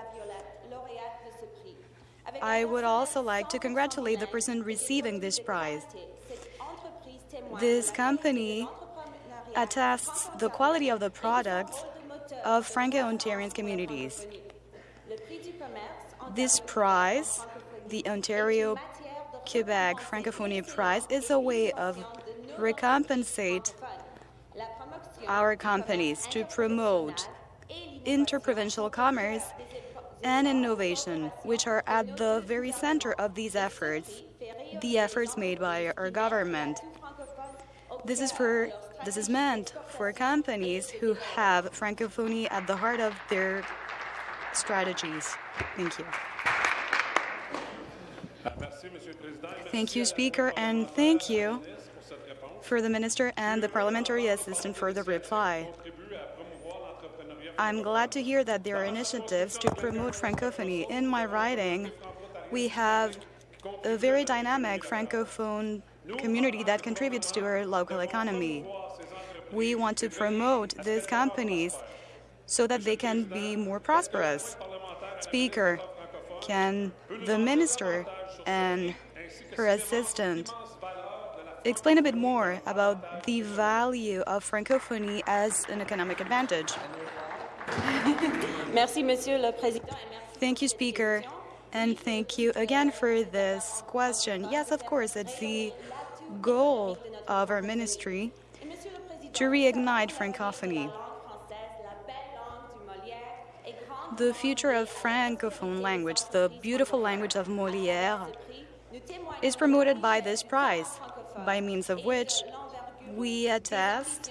I would also like to congratulate the person receiving this prize. This company attests the quality of the products of Franco-Ontarian communities. This prize, the Ontario Quebec Francophonie Prize, is a way of recompensate our companies to promote interprovincial commerce and innovation, which are at the very center of these efforts, the efforts made by our government. This is for this is meant for companies who have Francophonie at the heart of their strategies. Thank you. Thank you, Speaker, and thank you for the Minister and the Parliamentary Assistant for the reply. I'm glad to hear that there are initiatives to promote Francophony. In my riding, we have a very dynamic Francophone community that contributes to our local economy. We want to promote these companies so that they can be more prosperous. Speaker, can the minister and her assistant explain a bit more about the value of Francophony as an economic advantage? Thank you, Speaker, and thank you again for this question. Yes, of course, it's the goal of our ministry to reignite Francophony. The future of Francophone language, the beautiful language of Molière, is promoted by this prize, by means of which we attest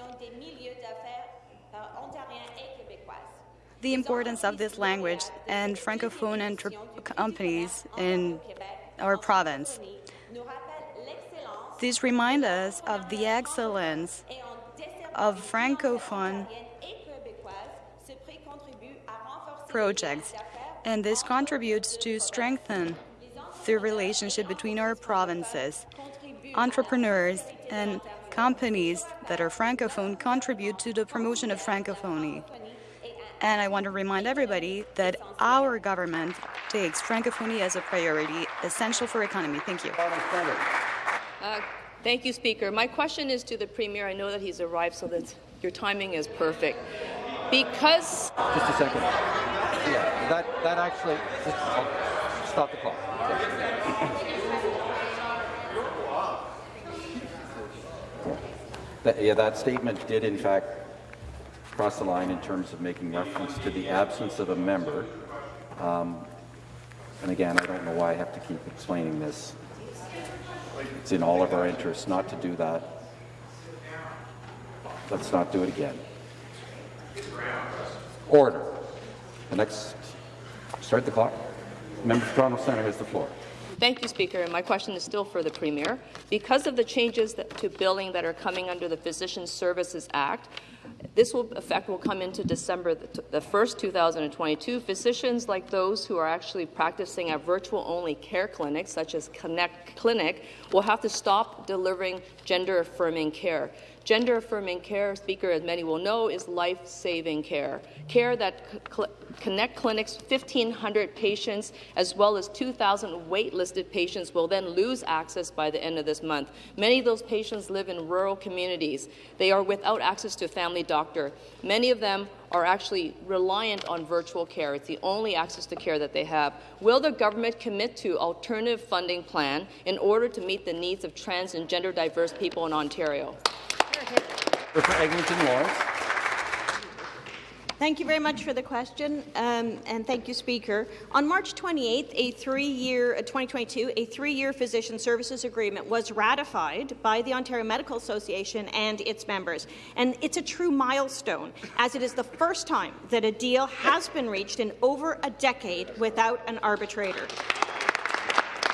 the importance of this language and Francophone companies in our province. This reminds us of the excellence of Francophone projects, and this contributes to strengthen the relationship between our provinces. Entrepreneurs and companies that are Francophone contribute to the promotion of Francophony. And I want to remind everybody that our government takes Francophonie as a priority, essential for economy. Thank you. Uh, thank you, Speaker. My question is to the Premier. I know that he's arrived, so that your timing is perfect. Because... Just a second. Yeah, that, that actually... Just, I'll stop the clock. That, yeah, that statement did, in fact, cross the line in terms of making reference to the absence of a member. Um, and again, I don't know why I have to keep explaining this. It's in all of our interests not to do that. Let's not do it again. Order. The next, start the clock. Member Toronto Centre has the floor. Thank you, Speaker. And my question is still for the Premier. Because of the changes that, to billing that are coming under the Physician Services Act, this will, effect will come into December the, the 1st, 2022. Physicians like those who are actually practicing at virtual-only care clinics, such as Connect Clinic, will have to stop delivering gender-affirming care. Gender affirming care, Speaker, as many will know, is life saving care. Care that cl Connect Clinic's 1,500 patients, as well as 2,000 waitlisted patients, will then lose access by the end of this month. Many of those patients live in rural communities. They are without access to a family doctor. Many of them are actually reliant on virtual care. It's the only access to care that they have. Will the government commit to alternative funding plan in order to meet the needs of trans and gender diverse people in Ontario? For Eglinton Lawrence. Thank you very much for the question, um, and thank you, Speaker. On March 28th, a three-year, uh, 2022, a three-year physician services agreement was ratified by the Ontario Medical Association and its members, and it's a true milestone, as it is the first time that a deal has been reached in over a decade without an arbitrator.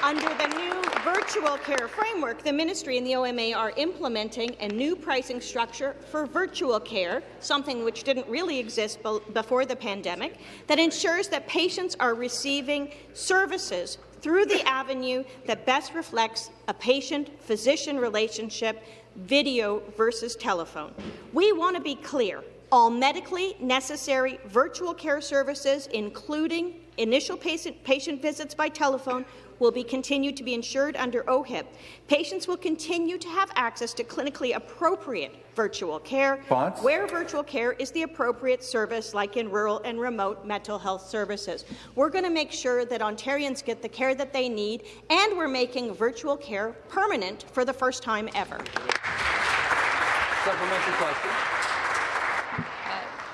Under the new virtual care framework, the ministry and the OMA are implementing a new pricing structure for virtual care, something which didn't really exist before the pandemic, that ensures that patients are receiving services through the avenue that best reflects a patient-physician relationship, video versus telephone. We want to be clear. All medically necessary virtual care services, including initial patient, patient visits by telephone, will be continued to be insured under OHIP. Patients will continue to have access to clinically appropriate virtual care, Fonts. where virtual care is the appropriate service, like in rural and remote mental health services. We're going to make sure that Ontarians get the care that they need, and we're making virtual care permanent for the first time ever. Supplementary question.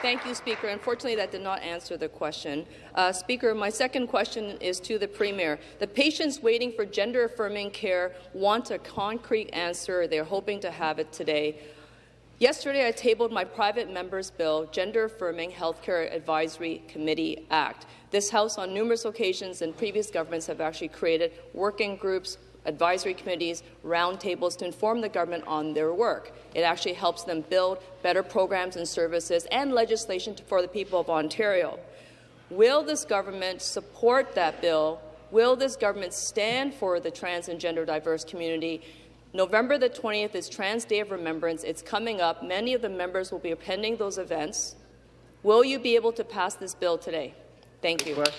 Thank you, Speaker. Unfortunately, that did not answer the question. Uh, Speaker, my second question is to the Premier. The patients waiting for gender-affirming care want a concrete answer. They're hoping to have it today. Yesterday, I tabled my private member's bill, Gender Affirming Healthcare Advisory Committee Act. This House, on numerous occasions and previous governments, have actually created working groups advisory committees, roundtables to inform the government on their work. It actually helps them build better programs and services and legislation for the people of Ontario. Will this government support that bill? Will this government stand for the trans and gender diverse community? November the 20th is Trans Day of Remembrance. It's coming up. Many of the members will be attending those events. Will you be able to pass this bill today? Thank you. Member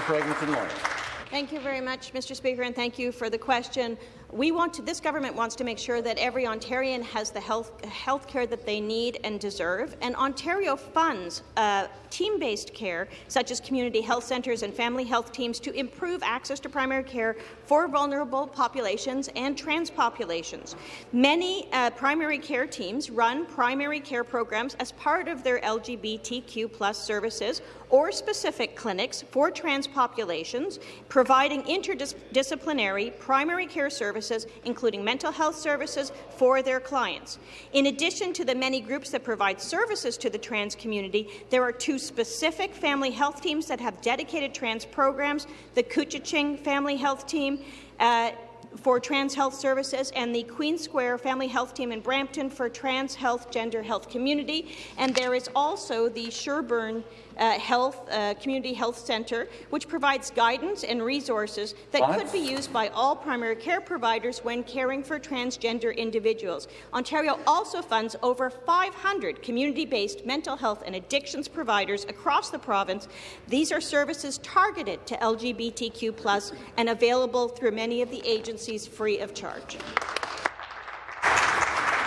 for Eglinton Lawrence. Thank you very much, Mr. Speaker, and thank you for the question. We want to, this government wants to make sure that every Ontarian has the health, health care that they need and deserve, and Ontario funds uh, team-based care, such as community health centres and family health teams, to improve access to primary care for vulnerable populations and trans populations. Many uh, primary care teams run primary care programs as part of their LGBTQ plus services or specific clinics for trans populations, providing interdisciplinary primary care services, including mental health services, for their clients. In addition to the many groups that provide services to the trans community, there are two specific family health teams that have dedicated trans programs, the Couchiching Family Health Team uh, for Trans Health Services and the Queen Square Family Health Team in Brampton for Trans Health Gender Health Community. And there is also the Sherbourne uh, Health uh, Community Health Centre, which provides guidance and resources that What? could be used by all primary care providers when caring for transgender individuals. Ontario also funds over 500 community-based mental health and addictions providers across the province. These are services targeted to LGBTQ+ and available through many of the agencies free of charge.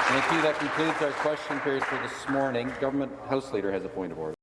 Thank you. That concludes our question period for this morning. Government House Leader has a point of order.